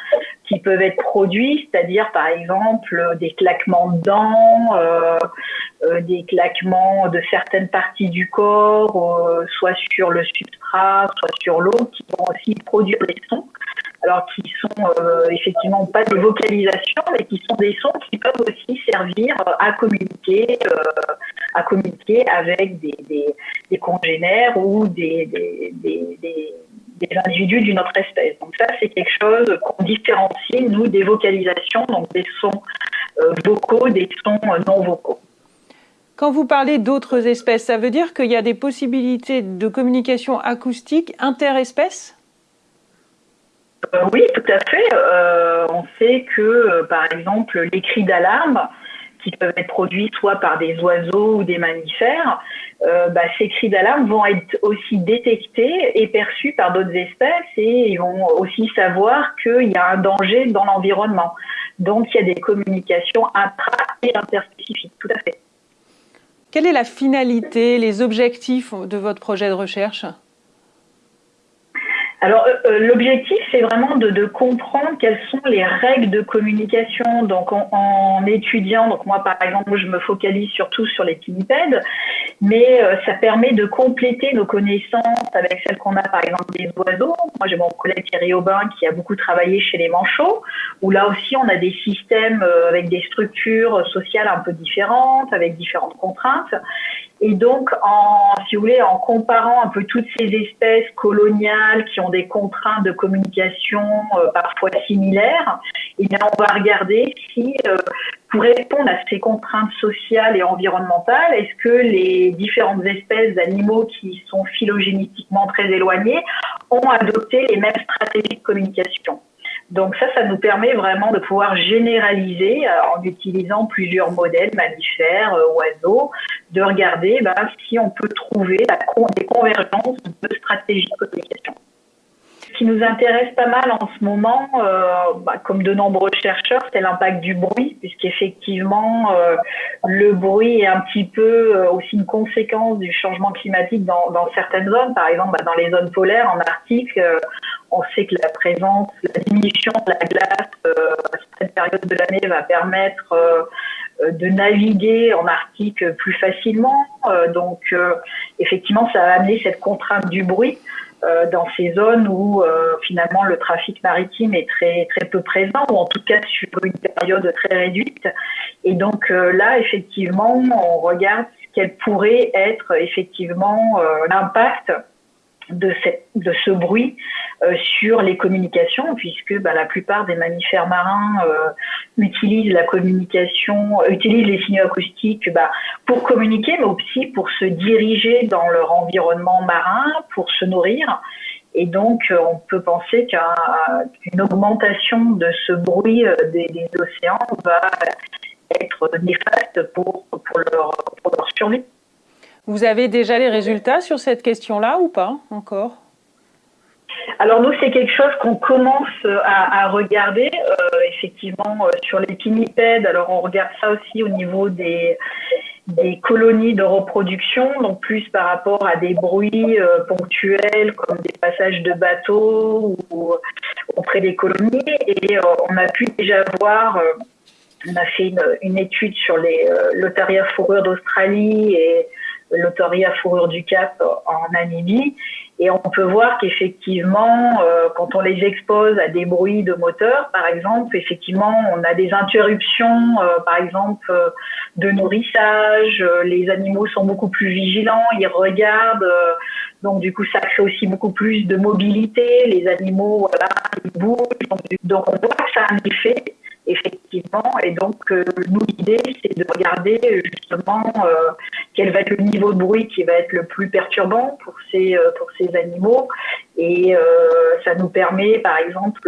qui peuvent être produits, c'est-à-dire par exemple des claquements de dents, euh, euh, des claquements de certaines parties du corps, euh, soit sur le substrat, soit sur l'eau, qui vont aussi produire des sons. Alors qui sont effectivement pas des vocalisations, mais qui sont des sons qui peuvent aussi servir à communiquer, à communiquer avec des, congénères ou des, individus d'une autre espèce. Donc ça, c'est quelque chose qu'on différencie, nous, des vocalisations, donc des sons euh, vocaux, des sons euh, non vocaux. Quand vous parlez d'autres espèces, ça veut dire qu'il y a des possibilités de communication acoustique interespèces? Euh, Oui, tout à fait. on sait que, par exemple, les cris d'alarme, qui peuvent être produits soit par des oiseaux ou des mammifères, euh, bah, ces cris d'alarme vont être aussi détectés et perçus par d'autres espèces et ils vont aussi savoir qu'il y a un danger dans l'environnement. Donc il y a des communications intra et interspécifiques, tout à fait. Quelle est la finalité, les objectifs de votre projet de recherche? Alors, euh, euh, l'objectif, c'est vraiment de, comprendre quelles sont les règles de communication. Donc, en, étudiant, donc moi, par exemple, je me focalise surtout sur les pinnipèdes, mais euh, ça permet de compléter nos connaissances avec celles qu'on a par exemple des oiseaux. Moi j'ai mon collègue Thierry Aubin qui a beaucoup travaillé chez les manchots, où là aussi on a des systèmes euh, avec des structures sociales un peu différentes, avec différentes contraintes. Et donc, en, si vous voulez, en comparant un peu toutes ces espèces coloniales qui ont des contraintes de communication euh, parfois similaires, eh bien, on va regarder si, euh, pour répondre à ces contraintes sociales et environnementales, est-ce que les différentes espèces d'animaux qui sont phylogénétiquement très éloignées ont adopté les mêmes stratégies de communication donc ça, ça nous permet vraiment de pouvoir généraliser euh, en utilisant plusieurs modèles mammifères, euh, oiseaux, de regarder bah, si on peut trouver des convergences de stratégies de communication. Ce qui nous intéresse pas mal en ce moment, euh, bah, comme de nombreux chercheurs, c'est l'impact du bruit, puisqu'effectivement, euh, le bruit est un petit peu euh, aussi une conséquence du changement climatique dans, certaines zones. Par exemple, bah, dans les zones polaires, en Arctique, on sait que la présence, la diminution de la glace à certaines périodes de l'année va permettre de naviguer en Arctique plus facilement. donc, effectivement, ça va amener cette contrainte du bruit. Euh, dans ces zones où euh, finalement le trafic maritime est très très peu présent ou en tout cas sur une période très réduite. Et donc euh, là, effectivement, on regarde quel pourrait être effectivement l'impact de, ce bruit euh, sur les communications, puisque bah, la plupart des mammifères marins euh, utilisent la communication, euh, utilisent les signaux acoustiques bah, pour communiquer, mais aussi pour se diriger dans leur environnement marin, pour se nourrir. Et donc, on peut penser qu'une augmentation de ce bruit des, des, océans va être néfaste pour, pour, leur, pour leur survie. Vous avez déjà les résultats sur cette question-là ou pas encore? Alors nous, c'est quelque chose qu'on commence à, regarder, euh, effectivement, euh, sur les pinnipèdes. Alors on regarde ça aussi au niveau des, colonies de reproduction, donc plus par rapport à des bruits euh, ponctuels comme des passages de bateaux ou auprès des colonies. Et on a pu déjà voir, on a fait une, étude sur les lotaria fourrure d'Australie et l'autoria fourrure du Cap en Namibie. Et on peut voir qu'effectivement, euh, quand on les expose à des bruits de moteur, par exemple, effectivement, on a des interruptions, euh, par exemple, euh, de nourrissage. les animaux sont beaucoup plus vigilants, ils regardent. donc, du coup, ça crée aussi beaucoup plus de mobilité. Les animaux, voilà, ils bougent. Donc, donc on voit que ça a un effet effectivement. Et donc, euh, nous, l'idée, c'est de regarder justement euh, quel va être le niveau de bruit qui va être le plus perturbant pour ces, euh, pour ces animaux. Et ça nous permet, par exemple,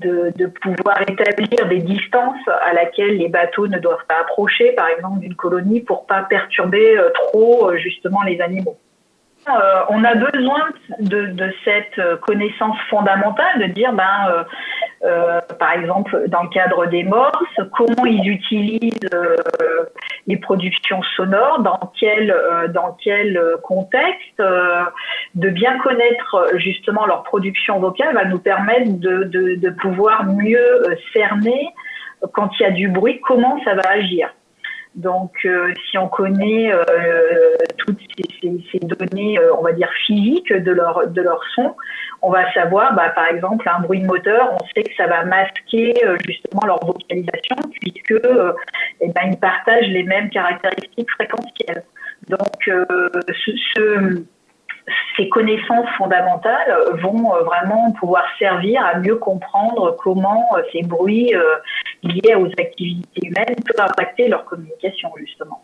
de, de, pouvoir établir des distances à laquelle les bateaux ne doivent pas approcher, par exemple, d'une colonie pour pas perturber trop justement les animaux. Euh, on a besoin de, de, cette connaissance fondamentale, de dire, ben, euh, euh, par exemple, dans le cadre des morses, comment ils utilisent les productions sonores, dans quel, dans quel contexte, de bien connaître justement leur production vocale va nous permettre de, de, de pouvoir mieux cerner quand il y a du bruit, comment ça va agir. Donc, euh, si on connaît euh, toutes ces, données, euh, on va dire physiques de leur de leur son, on va savoir, bah, par exemple, un bruit de moteur, on sait que ça va masquer justement leur vocalisation puisque eh ben, ils partagent les mêmes caractéristiques fréquentielles. Donc, ce, ce ces connaissances fondamentales vont euh, vraiment pouvoir servir à mieux comprendre comment euh, ces bruits euh, liés aux activités humaines peuvent impacter leur communication, justement.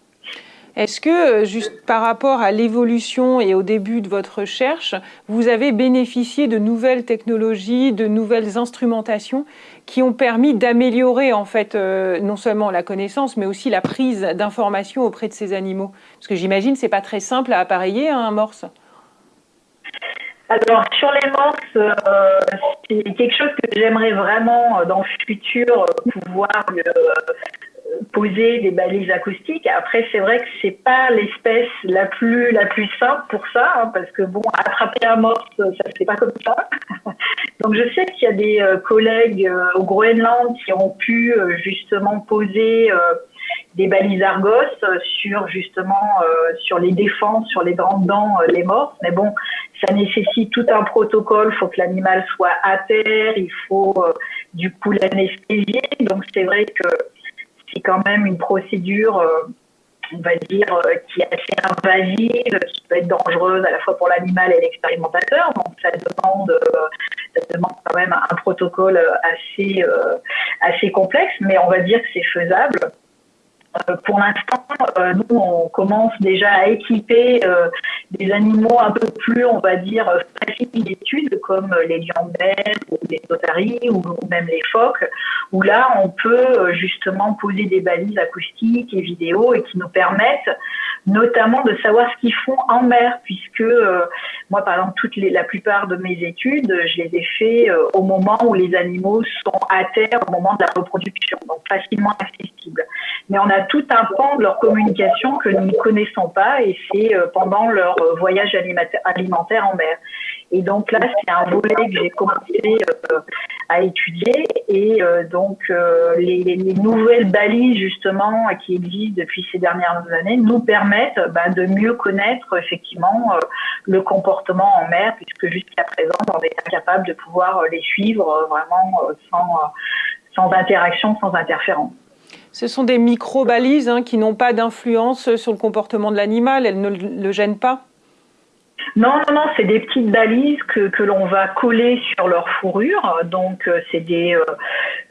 Est-ce que, juste par rapport à l'évolution et au début de votre recherche, vous avez bénéficié de nouvelles technologies, de nouvelles instrumentations qui ont permis d'améliorer en fait non seulement la connaissance, mais aussi la prise d'informations auprès de ces animaux? Parce que j'imagine c'est pas très simple à appareiller hein, un morse. Alors, sur les morses, euh, c'est quelque chose que j'aimerais vraiment, euh, dans le futur, euh, pouvoir poser des balises acoustiques. Après, c'est vrai que c'est pas l'espèce la plus la plus simple pour ça, hein, parce que bon, attraper un morse, ça se fait pas comme ça. Donc, je sais qu'il y a des collègues au Groenland qui ont pu justement poser des balises Argos sur justement sur les défenses, sur les grandes dents, les morts. Mais bon, ça nécessite tout un protocole. Il faut que l'animal soit à terre, il faut du coup l'anesthésier. Donc c'est vrai que c'est quand même une procédure on va dire, euh, qui est assez invasive, qui peut être dangereuse à la fois pour l'animal et l'expérimentateur. Donc ça demande, euh, ça demande quand même un protocole assez, euh, assez complexe, mais on va dire que c'est faisable. Euh, pour l'instant, euh, nous, on commence déjà à équiper euh, des animaux un peu plus, on va dire, faciles d'études, comme les lions ou les otaries, ou même les phoques, où là, on peut justement poser des balises acoustiques et vidéo et qui nous permettent notamment de savoir ce qu'ils font en mer, puisque moi, par exemple, toutes la plupart de mes études, je les ai fait au moment où les animaux sont à terre, au moment de la reproduction, donc facilement accessibles. Mais on a tout un pan de leur communication que nous ne connaissons pas et c'est euh, pendant leur euh, voyage alimentaire en mer. Et donc là, c'est un volet que j'ai commencé euh, à étudier et donc les, nouvelles balises justement qui existent depuis ces dernières années nous permettent bah, de mieux connaître effectivement le comportement en mer puisque jusqu'à présent on est incapable de pouvoir les suivre vraiment sans interaction, sans interférence. Ce sont des micro-balises hein, qui n'ont pas d'influence sur le comportement de l'animal, elles ne le gênent pas non, non, non, c'est des petites balises que, que l'on va coller sur leur fourrure. Donc, euh, c'est des, euh,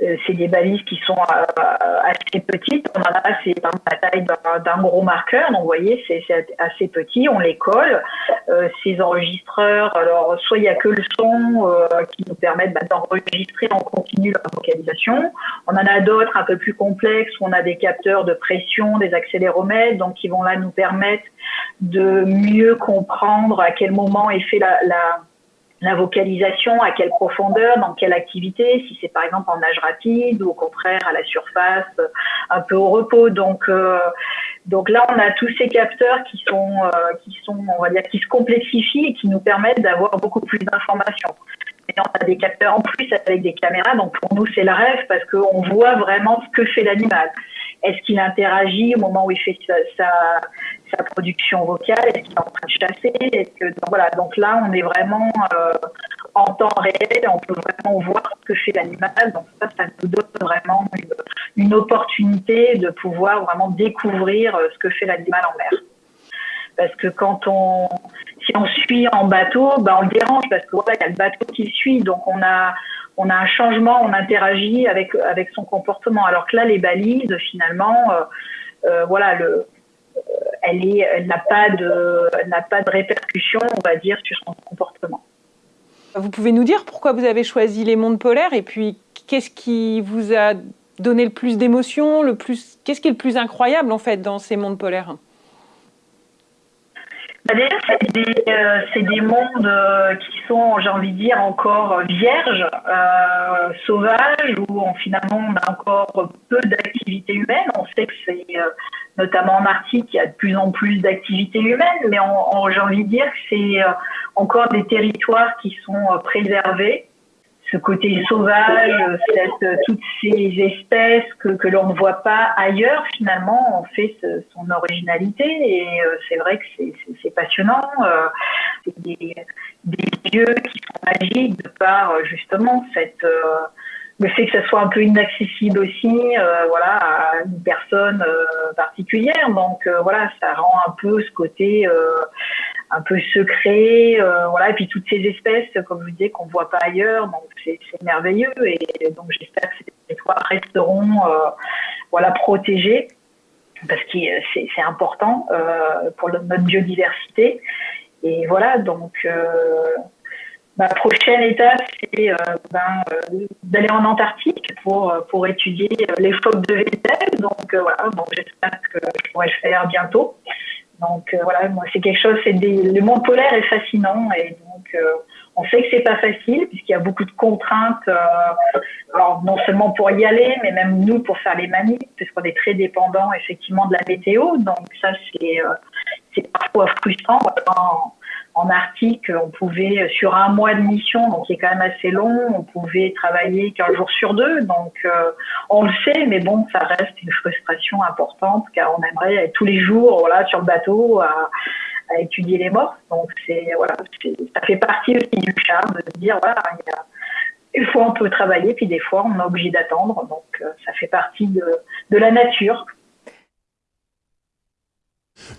euh, des balises qui sont assez petites. On en a, c'est la taille d'un gros marqueur. Donc, vous voyez, c'est assez petit. On les colle. ces enregistreurs, alors, soit il n'y a que le son qui nous permettent bah, d'enregistrer en continu la vocalisation. On en a d'autres un peu plus complexes où on a des capteurs de pression, des accéléromètres, donc qui vont là nous permettre de mieux comprendre à quel moment est fait la, vocalisation, à quelle profondeur, dans quelle activité, si c'est par exemple en nage rapide ou au contraire à la surface, un peu au repos. Donc, euh, donc là, on a tous ces capteurs qui sont, euh, qui sont, on va dire, qui se complexifient et qui nous permettent d'avoir beaucoup plus d'informations. Et on a des capteurs en plus avec des caméras, donc pour nous c'est le rêve parce qu'on voit vraiment ce que fait l'animal. Est-ce qu'il interagit au moment où il fait sa, sa, production vocale Est-ce qu'il est en train de chasser Est-ce que donc, voilà Donc là, on est vraiment euh, en temps réel. On peut vraiment voir ce que fait l'animal. Donc ça, ça nous donne vraiment une, opportunité de pouvoir vraiment découvrir euh, ce que fait l'animal en mer. Parce que quand on, si on suit en bateau, ben on le dérange parce que voilà, il y a le bateau qui suit. Donc on a on a un changement, on interagit avec avec son comportement. Alors que là, les balises, finalement, euh, voilà, le, elle est, elle n'a pas de, n'a pas de répercussion, on va dire, sur son comportement. Vous pouvez nous dire pourquoi vous avez choisi les mondes polaires et puis qu'est-ce qui vous a donné le plus d'émotion, le plus, qu'est-ce qui est le plus incroyable en fait dans ces mondes polaires? Bah, déjà, c'est des, euh, des, mondes euh, qui sont, j'ai envie de dire, encore vierges, euh, sauvages, où on, finalement on a encore peu d'activité humaine. On sait que c'est, euh, notamment en Arctique, il y a de plus en plus d'activités humaines, mais j'ai envie de dire que c'est encore des territoires qui sont préservés ce côté sauvage, cette, toutes ces espèces que, l'on ne voit pas ailleurs, finalement, ont fait son originalité. Et euh, c'est vrai que c'est passionnant. Euh, c'est des, lieux qui sont magiques de par euh, justement cette le fait que ça soit un peu inaccessible aussi, voilà, à une personne particulière. Donc voilà, ça rend un peu ce côté un peu secret, euh, voilà, et puis toutes ces espèces, comme je vous disais, qu'on voit pas ailleurs, donc c'est merveilleux, et donc j'espère que ces territoires resteront, euh, voilà, protégés, parce que c'est important euh, pour notre biodiversité, et voilà, donc ma prochaine étape, c'est ben, d'aller en Antarctique pour, pour étudier les phoques de Vettel. Donc voilà, donc j'espère que je pourrai le faire bientôt. Donc euh, voilà, moi c'est quelque chose, c'est le monde polaire est fascinant et donc euh, on sait que c'est pas facile puisqu'il y a beaucoup de contraintes. Euh, alors non seulement pour y aller, mais même nous pour faire les manies, puisqu'on est très dépendant effectivement de la météo. Donc ça c'est c'est parfois frustrant en Arctique, on pouvait, sur un mois de mission, donc qui est quand même assez long, on pouvait travailler qu'un jour sur deux. Donc, on le sait, mais bon, ça reste une frustration importante car on aimerait être tous les jours voilà, sur le bateau à, à étudier les morts. Donc, c'est, voilà, ça fait partie aussi du charme de dire, voilà, il y a, des fois on peut travailler, puis des fois on est obligé d'attendre. Donc, ça fait partie de, de la nature.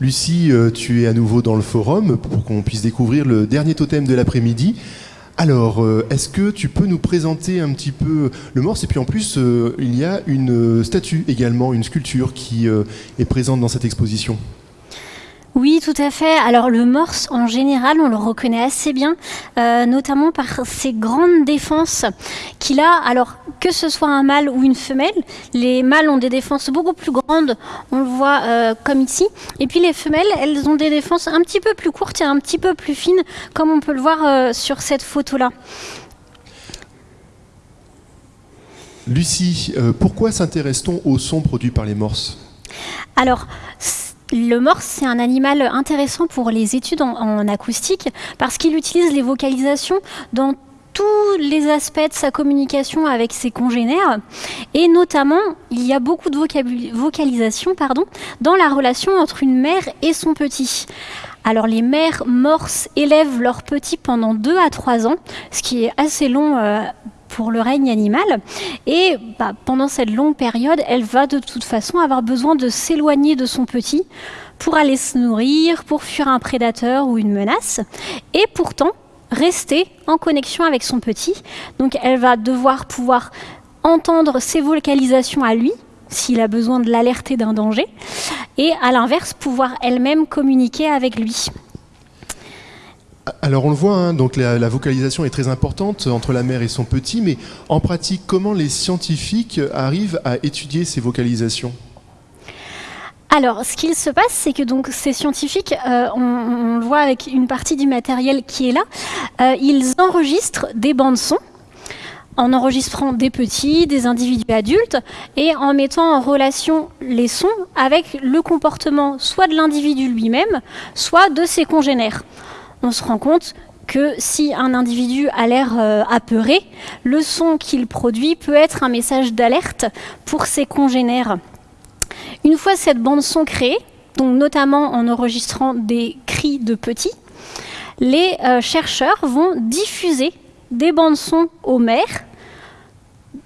Lucie, euh, tu es à nouveau dans le forum pour qu'on puisse découvrir le dernier totem de l'après-midi. Alors, euh, est-ce que tu peux nous présenter un petit peu le morse? Et puis en plus, euh, il y a une statue également, une sculpture qui est présente dans cette exposition. Oui, tout à fait. Alors le morse, en général, on le reconnaît assez bien, euh, notamment par ses grandes défenses qu'il a. Alors que ce soit un mâle ou une femelle, les mâles ont des défenses beaucoup plus grandes, on le voit euh, comme ici. Et puis les femelles, elles ont des défenses un petit peu plus courtes et un petit peu plus fines, comme on peut le voir euh, sur cette photo-là. Lucie, pourquoi s'intéresse-t-on aux sons produits par les morses? Alors, le morse, c'est un animal intéressant pour les études en, acoustique parce qu'il utilise les vocalisations dans tous les aspects de sa communication avec ses congénères et notamment il y a beaucoup de vocalisation pardon, dans la relation entre une mère et son petit. Alors les mères morses élèvent leurs petits pendant 2 à 3 ans, ce qui est assez long euh, pour le règne animal. Et bah, pendant cette longue période, elle va de toute façon avoir besoin de s'éloigner de son petit pour aller se nourrir, pour fuir un prédateur ou une menace. Et pourtant, rester en connexion avec son petit. Donc elle va devoir pouvoir entendre ses vocalisations à lui, s'il a besoin de l'alerter d'un danger, et à l'inverse, pouvoir elle-même communiquer avec lui. Alors on le voit, hein, donc la, vocalisation est très importante entre la mère et son petit, mais en pratique, comment les scientifiques arrivent à étudier ces vocalisations? Alors, ce qu'il se passe, c'est que donc ces scientifiques, euh, on, le voit avec une partie du matériel qui est là, euh, ils enregistrent des bandes son en enregistrant des petits, des individus adultes et en mettant en relation les sons avec le comportement soit de l'individu lui-même, soit de ses congénères on se rend compte que si un individu a l'air euh, apeuré, le son qu'il produit peut être un message d'alerte pour ses congénères. Une fois cette bande son créée, donc notamment en enregistrant des cris de petits, les euh, chercheurs vont diffuser des bandes son aux mères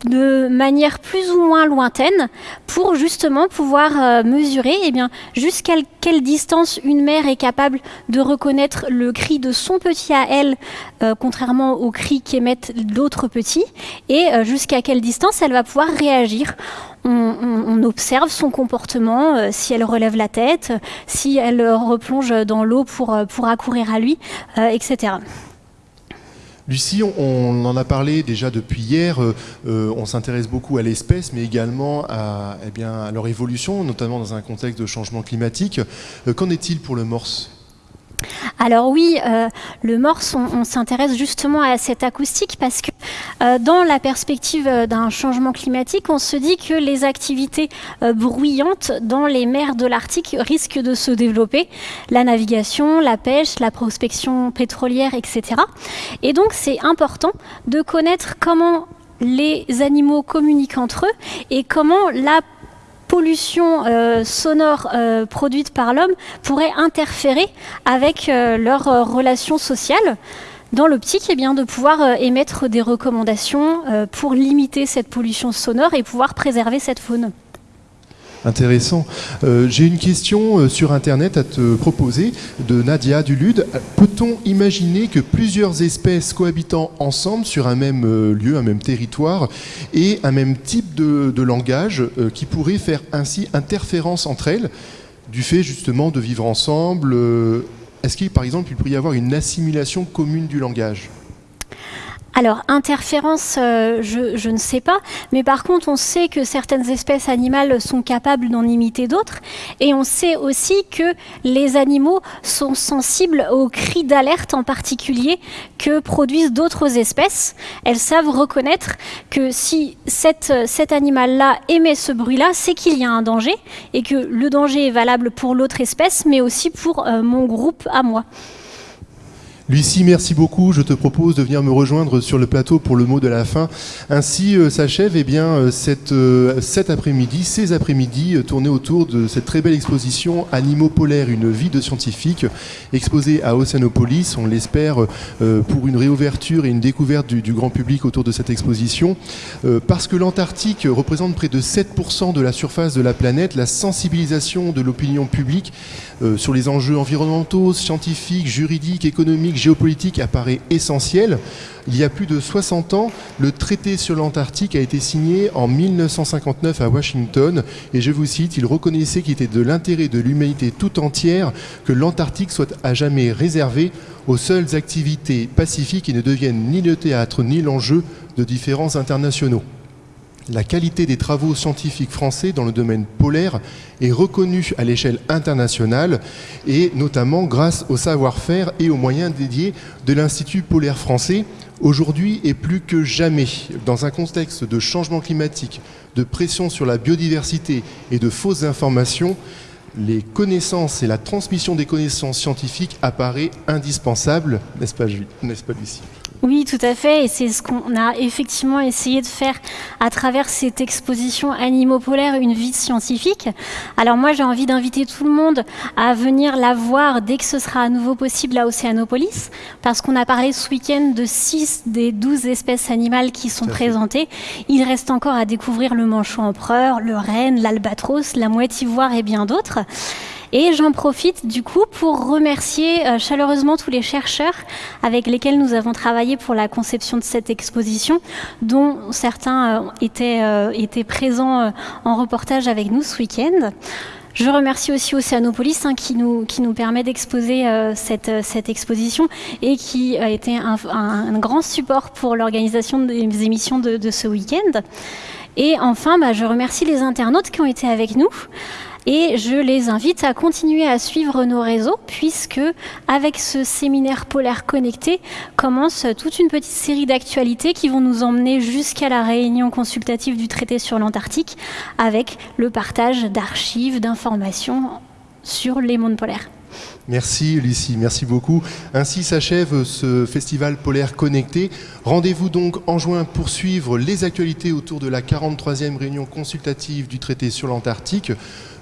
de manière plus ou moins lointaine pour justement pouvoir euh, mesurer eh bien, jusqu'à quelle distance une mère est capable de reconnaître le cri de son petit à elle, euh, contrairement au cri qu'émettent d'autres petits, et euh, jusqu'à quelle distance elle va pouvoir réagir. On, observe son comportement, si elle relève la tête, si elle replonge dans l'eau pour, pour accourir à lui, etc. Lucie, on, en a parlé déjà depuis hier, euh, euh, on s'intéresse beaucoup à l'espèce, mais également à, eh à, leur évolution, notamment dans un contexte de changement climatique. Euh, qu'en est-il pour le morse? Alors oui, euh, le morse, on, s'intéresse justement à cette acoustique parce que euh, dans la perspective euh, d'un changement climatique, on se dit que les activités bruyantes dans les mers de l'Arctique risquent de se développer, la navigation, la pêche, la prospection pétrolière, etc. Et donc c'est important de connaître comment les animaux communiquent entre eux et comment la pollution euh, sonore euh, produite par l'homme pourrait interférer avec euh, leurs relations sociales dans l'optique eh de pouvoir émettre des recommandations pour limiter cette pollution sonore et pouvoir préserver cette faune. Intéressant. Euh, j'ai une question euh, sur Internet à te proposer de Nadia Dulude. Peut-on imaginer que plusieurs espèces cohabitant ensemble sur un même euh, lieu, un même territoire, et un même type de, langage qui pourrait faire ainsi interférence entre elles du fait justement de vivre ensemble Est-ce qu'il, par exemple, il pourrait y avoir une assimilation commune du langage? Alors, interférence, euh, je, ne sais pas, mais par contre, on sait que certaines espèces animales sont capables d'en imiter d'autres, et on sait aussi que les animaux sont sensibles aux cris d'alerte en particulier que produisent d'autres espèces. Elles savent reconnaître que si cet animal-là émet ce bruit-là, c'est qu'il y a un danger, et que le danger est valable pour l'autre espèce, mais aussi pour euh, mon groupe à moi. Lucie, merci beaucoup. Je te propose de venir me rejoindre sur le plateau pour le mot de la fin. Ainsi euh, s'achève eh bien, euh, cette, euh, cet après-midi, ces après-midi tournés autour de cette très belle exposition Animaux polaires, une vie de scientifique, exposée à Océanopolis, on l'espère, pour une réouverture et une découverte du, grand public autour de cette exposition. Parce que l'Antarctique représente près de 7% de la surface de la planète, la sensibilisation de l'opinion publique sur les enjeux environnementaux, scientifiques, juridiques, économiques, géopolitique apparaît essentiel. Il y a plus de 60 ans, le traité sur l'Antarctique a été signé en 1959 à Washington et je vous cite, il reconnaissait qu'il était de l'intérêt de l'humanité tout entière que l'Antarctique soit à jamais réservé aux seules activités pacifiques et ne devienne ni le théâtre ni l'enjeu de différents internationaux. La qualité des travaux scientifiques français dans le domaine polaire est reconnue à l'échelle internationale et notamment grâce au savoir-faire et aux moyens dédiés de l'Institut polaire français. Aujourd'hui et plus que jamais, dans un contexte de changement climatique, de pression sur la biodiversité et de fausses informations, les connaissances et la transmission des connaissances scientifiques apparaît indispensable, n'est-ce pas, n'est-ce pas Lucie? Oui, tout à fait, et c'est ce qu'on a effectivement essayé de faire à travers cette exposition Animaux polaires, une vie scientifique. Alors moi, j'ai envie d'inviter tout le monde à venir la voir dès que ce sera à nouveau possible à Océanopolis, parce qu'on a parlé ce week-end de 6 des 12 espèces animales qui sont présentées. Il reste encore à découvrir le manchot empereur, le renne, l'albatros, la mouette ivoire et bien d'autres. Et j'en profite du coup pour remercier euh, chaleureusement tous les chercheurs avec lesquels nous avons travaillé pour la conception de cette exposition, dont certains euh, étaient, euh, étaient présents en reportage avec nous ce week-end. Je remercie aussi Océanopolis hein, qui, nous, qui nous permet d'exposer cette, cette, exposition et qui a été un, grand support pour l'organisation des émissions de, de ce week-end. Et enfin, bah, je remercie les internautes qui ont été avec nous. Et je les invite à continuer à suivre nos réseaux puisque avec ce séminaire polaire connecté commence toute une petite série d'actualités qui vont nous emmener jusqu'à la réunion consultative du traité sur l'Antarctique avec le partage d'archives, d'informations sur les mondes polaires. Merci Lucie, merci beaucoup. Ainsi s'achève ce festival polaire connecté. Rendez-vous donc en juin pour suivre les actualités autour de la 43e réunion consultative du traité sur l'Antarctique.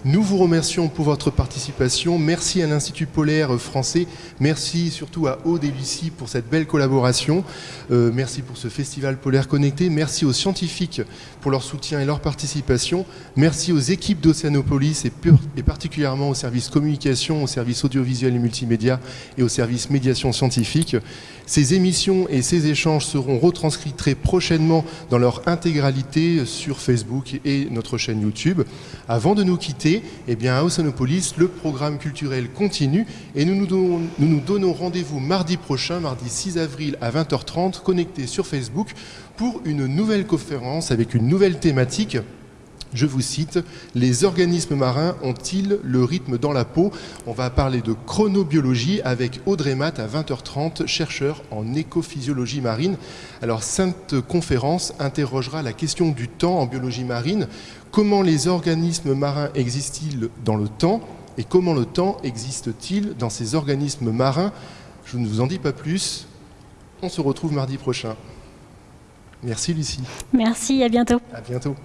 Nous vous remercions pour votre participation. Merci à l'Institut polaire français. Merci surtout à Lucie pour cette belle collaboration. Euh, merci pour ce festival polaire connecté. Merci aux scientifiques pour leur soutien et leur participation. Merci aux équipes d'Océanopolis et, et particulièrement au service communication, au service audiovisuel et multimédia et au service médiation scientifique. Ces émissions et ces échanges seront retranscrits très prochainement dans leur intégralité sur Facebook et notre chaîne YouTube. Avant de nous quitter, eh bien, à Oceanopolis, le programme culturel continue et nous nous donnons, nous donnons rendez-vous mardi prochain, mardi 6 avril à 20h30, connecté sur Facebook pour une nouvelle conférence avec une nouvelle thématique je vous cite, les organismes marins ont-ils le rythme dans la peau? On va parler de chronobiologie avec Audrey Matt à 20h30, chercheur en écophysiologie marine. Alors, cette conférence interrogera la question du temps en biologie marine. Comment les organismes marins existent-ils dans le temps et comment le temps existe-t-il dans ces organismes marins? Je ne vous en dis pas plus. On se retrouve mardi prochain. Merci Lucie. Merci, à bientôt. À bientôt.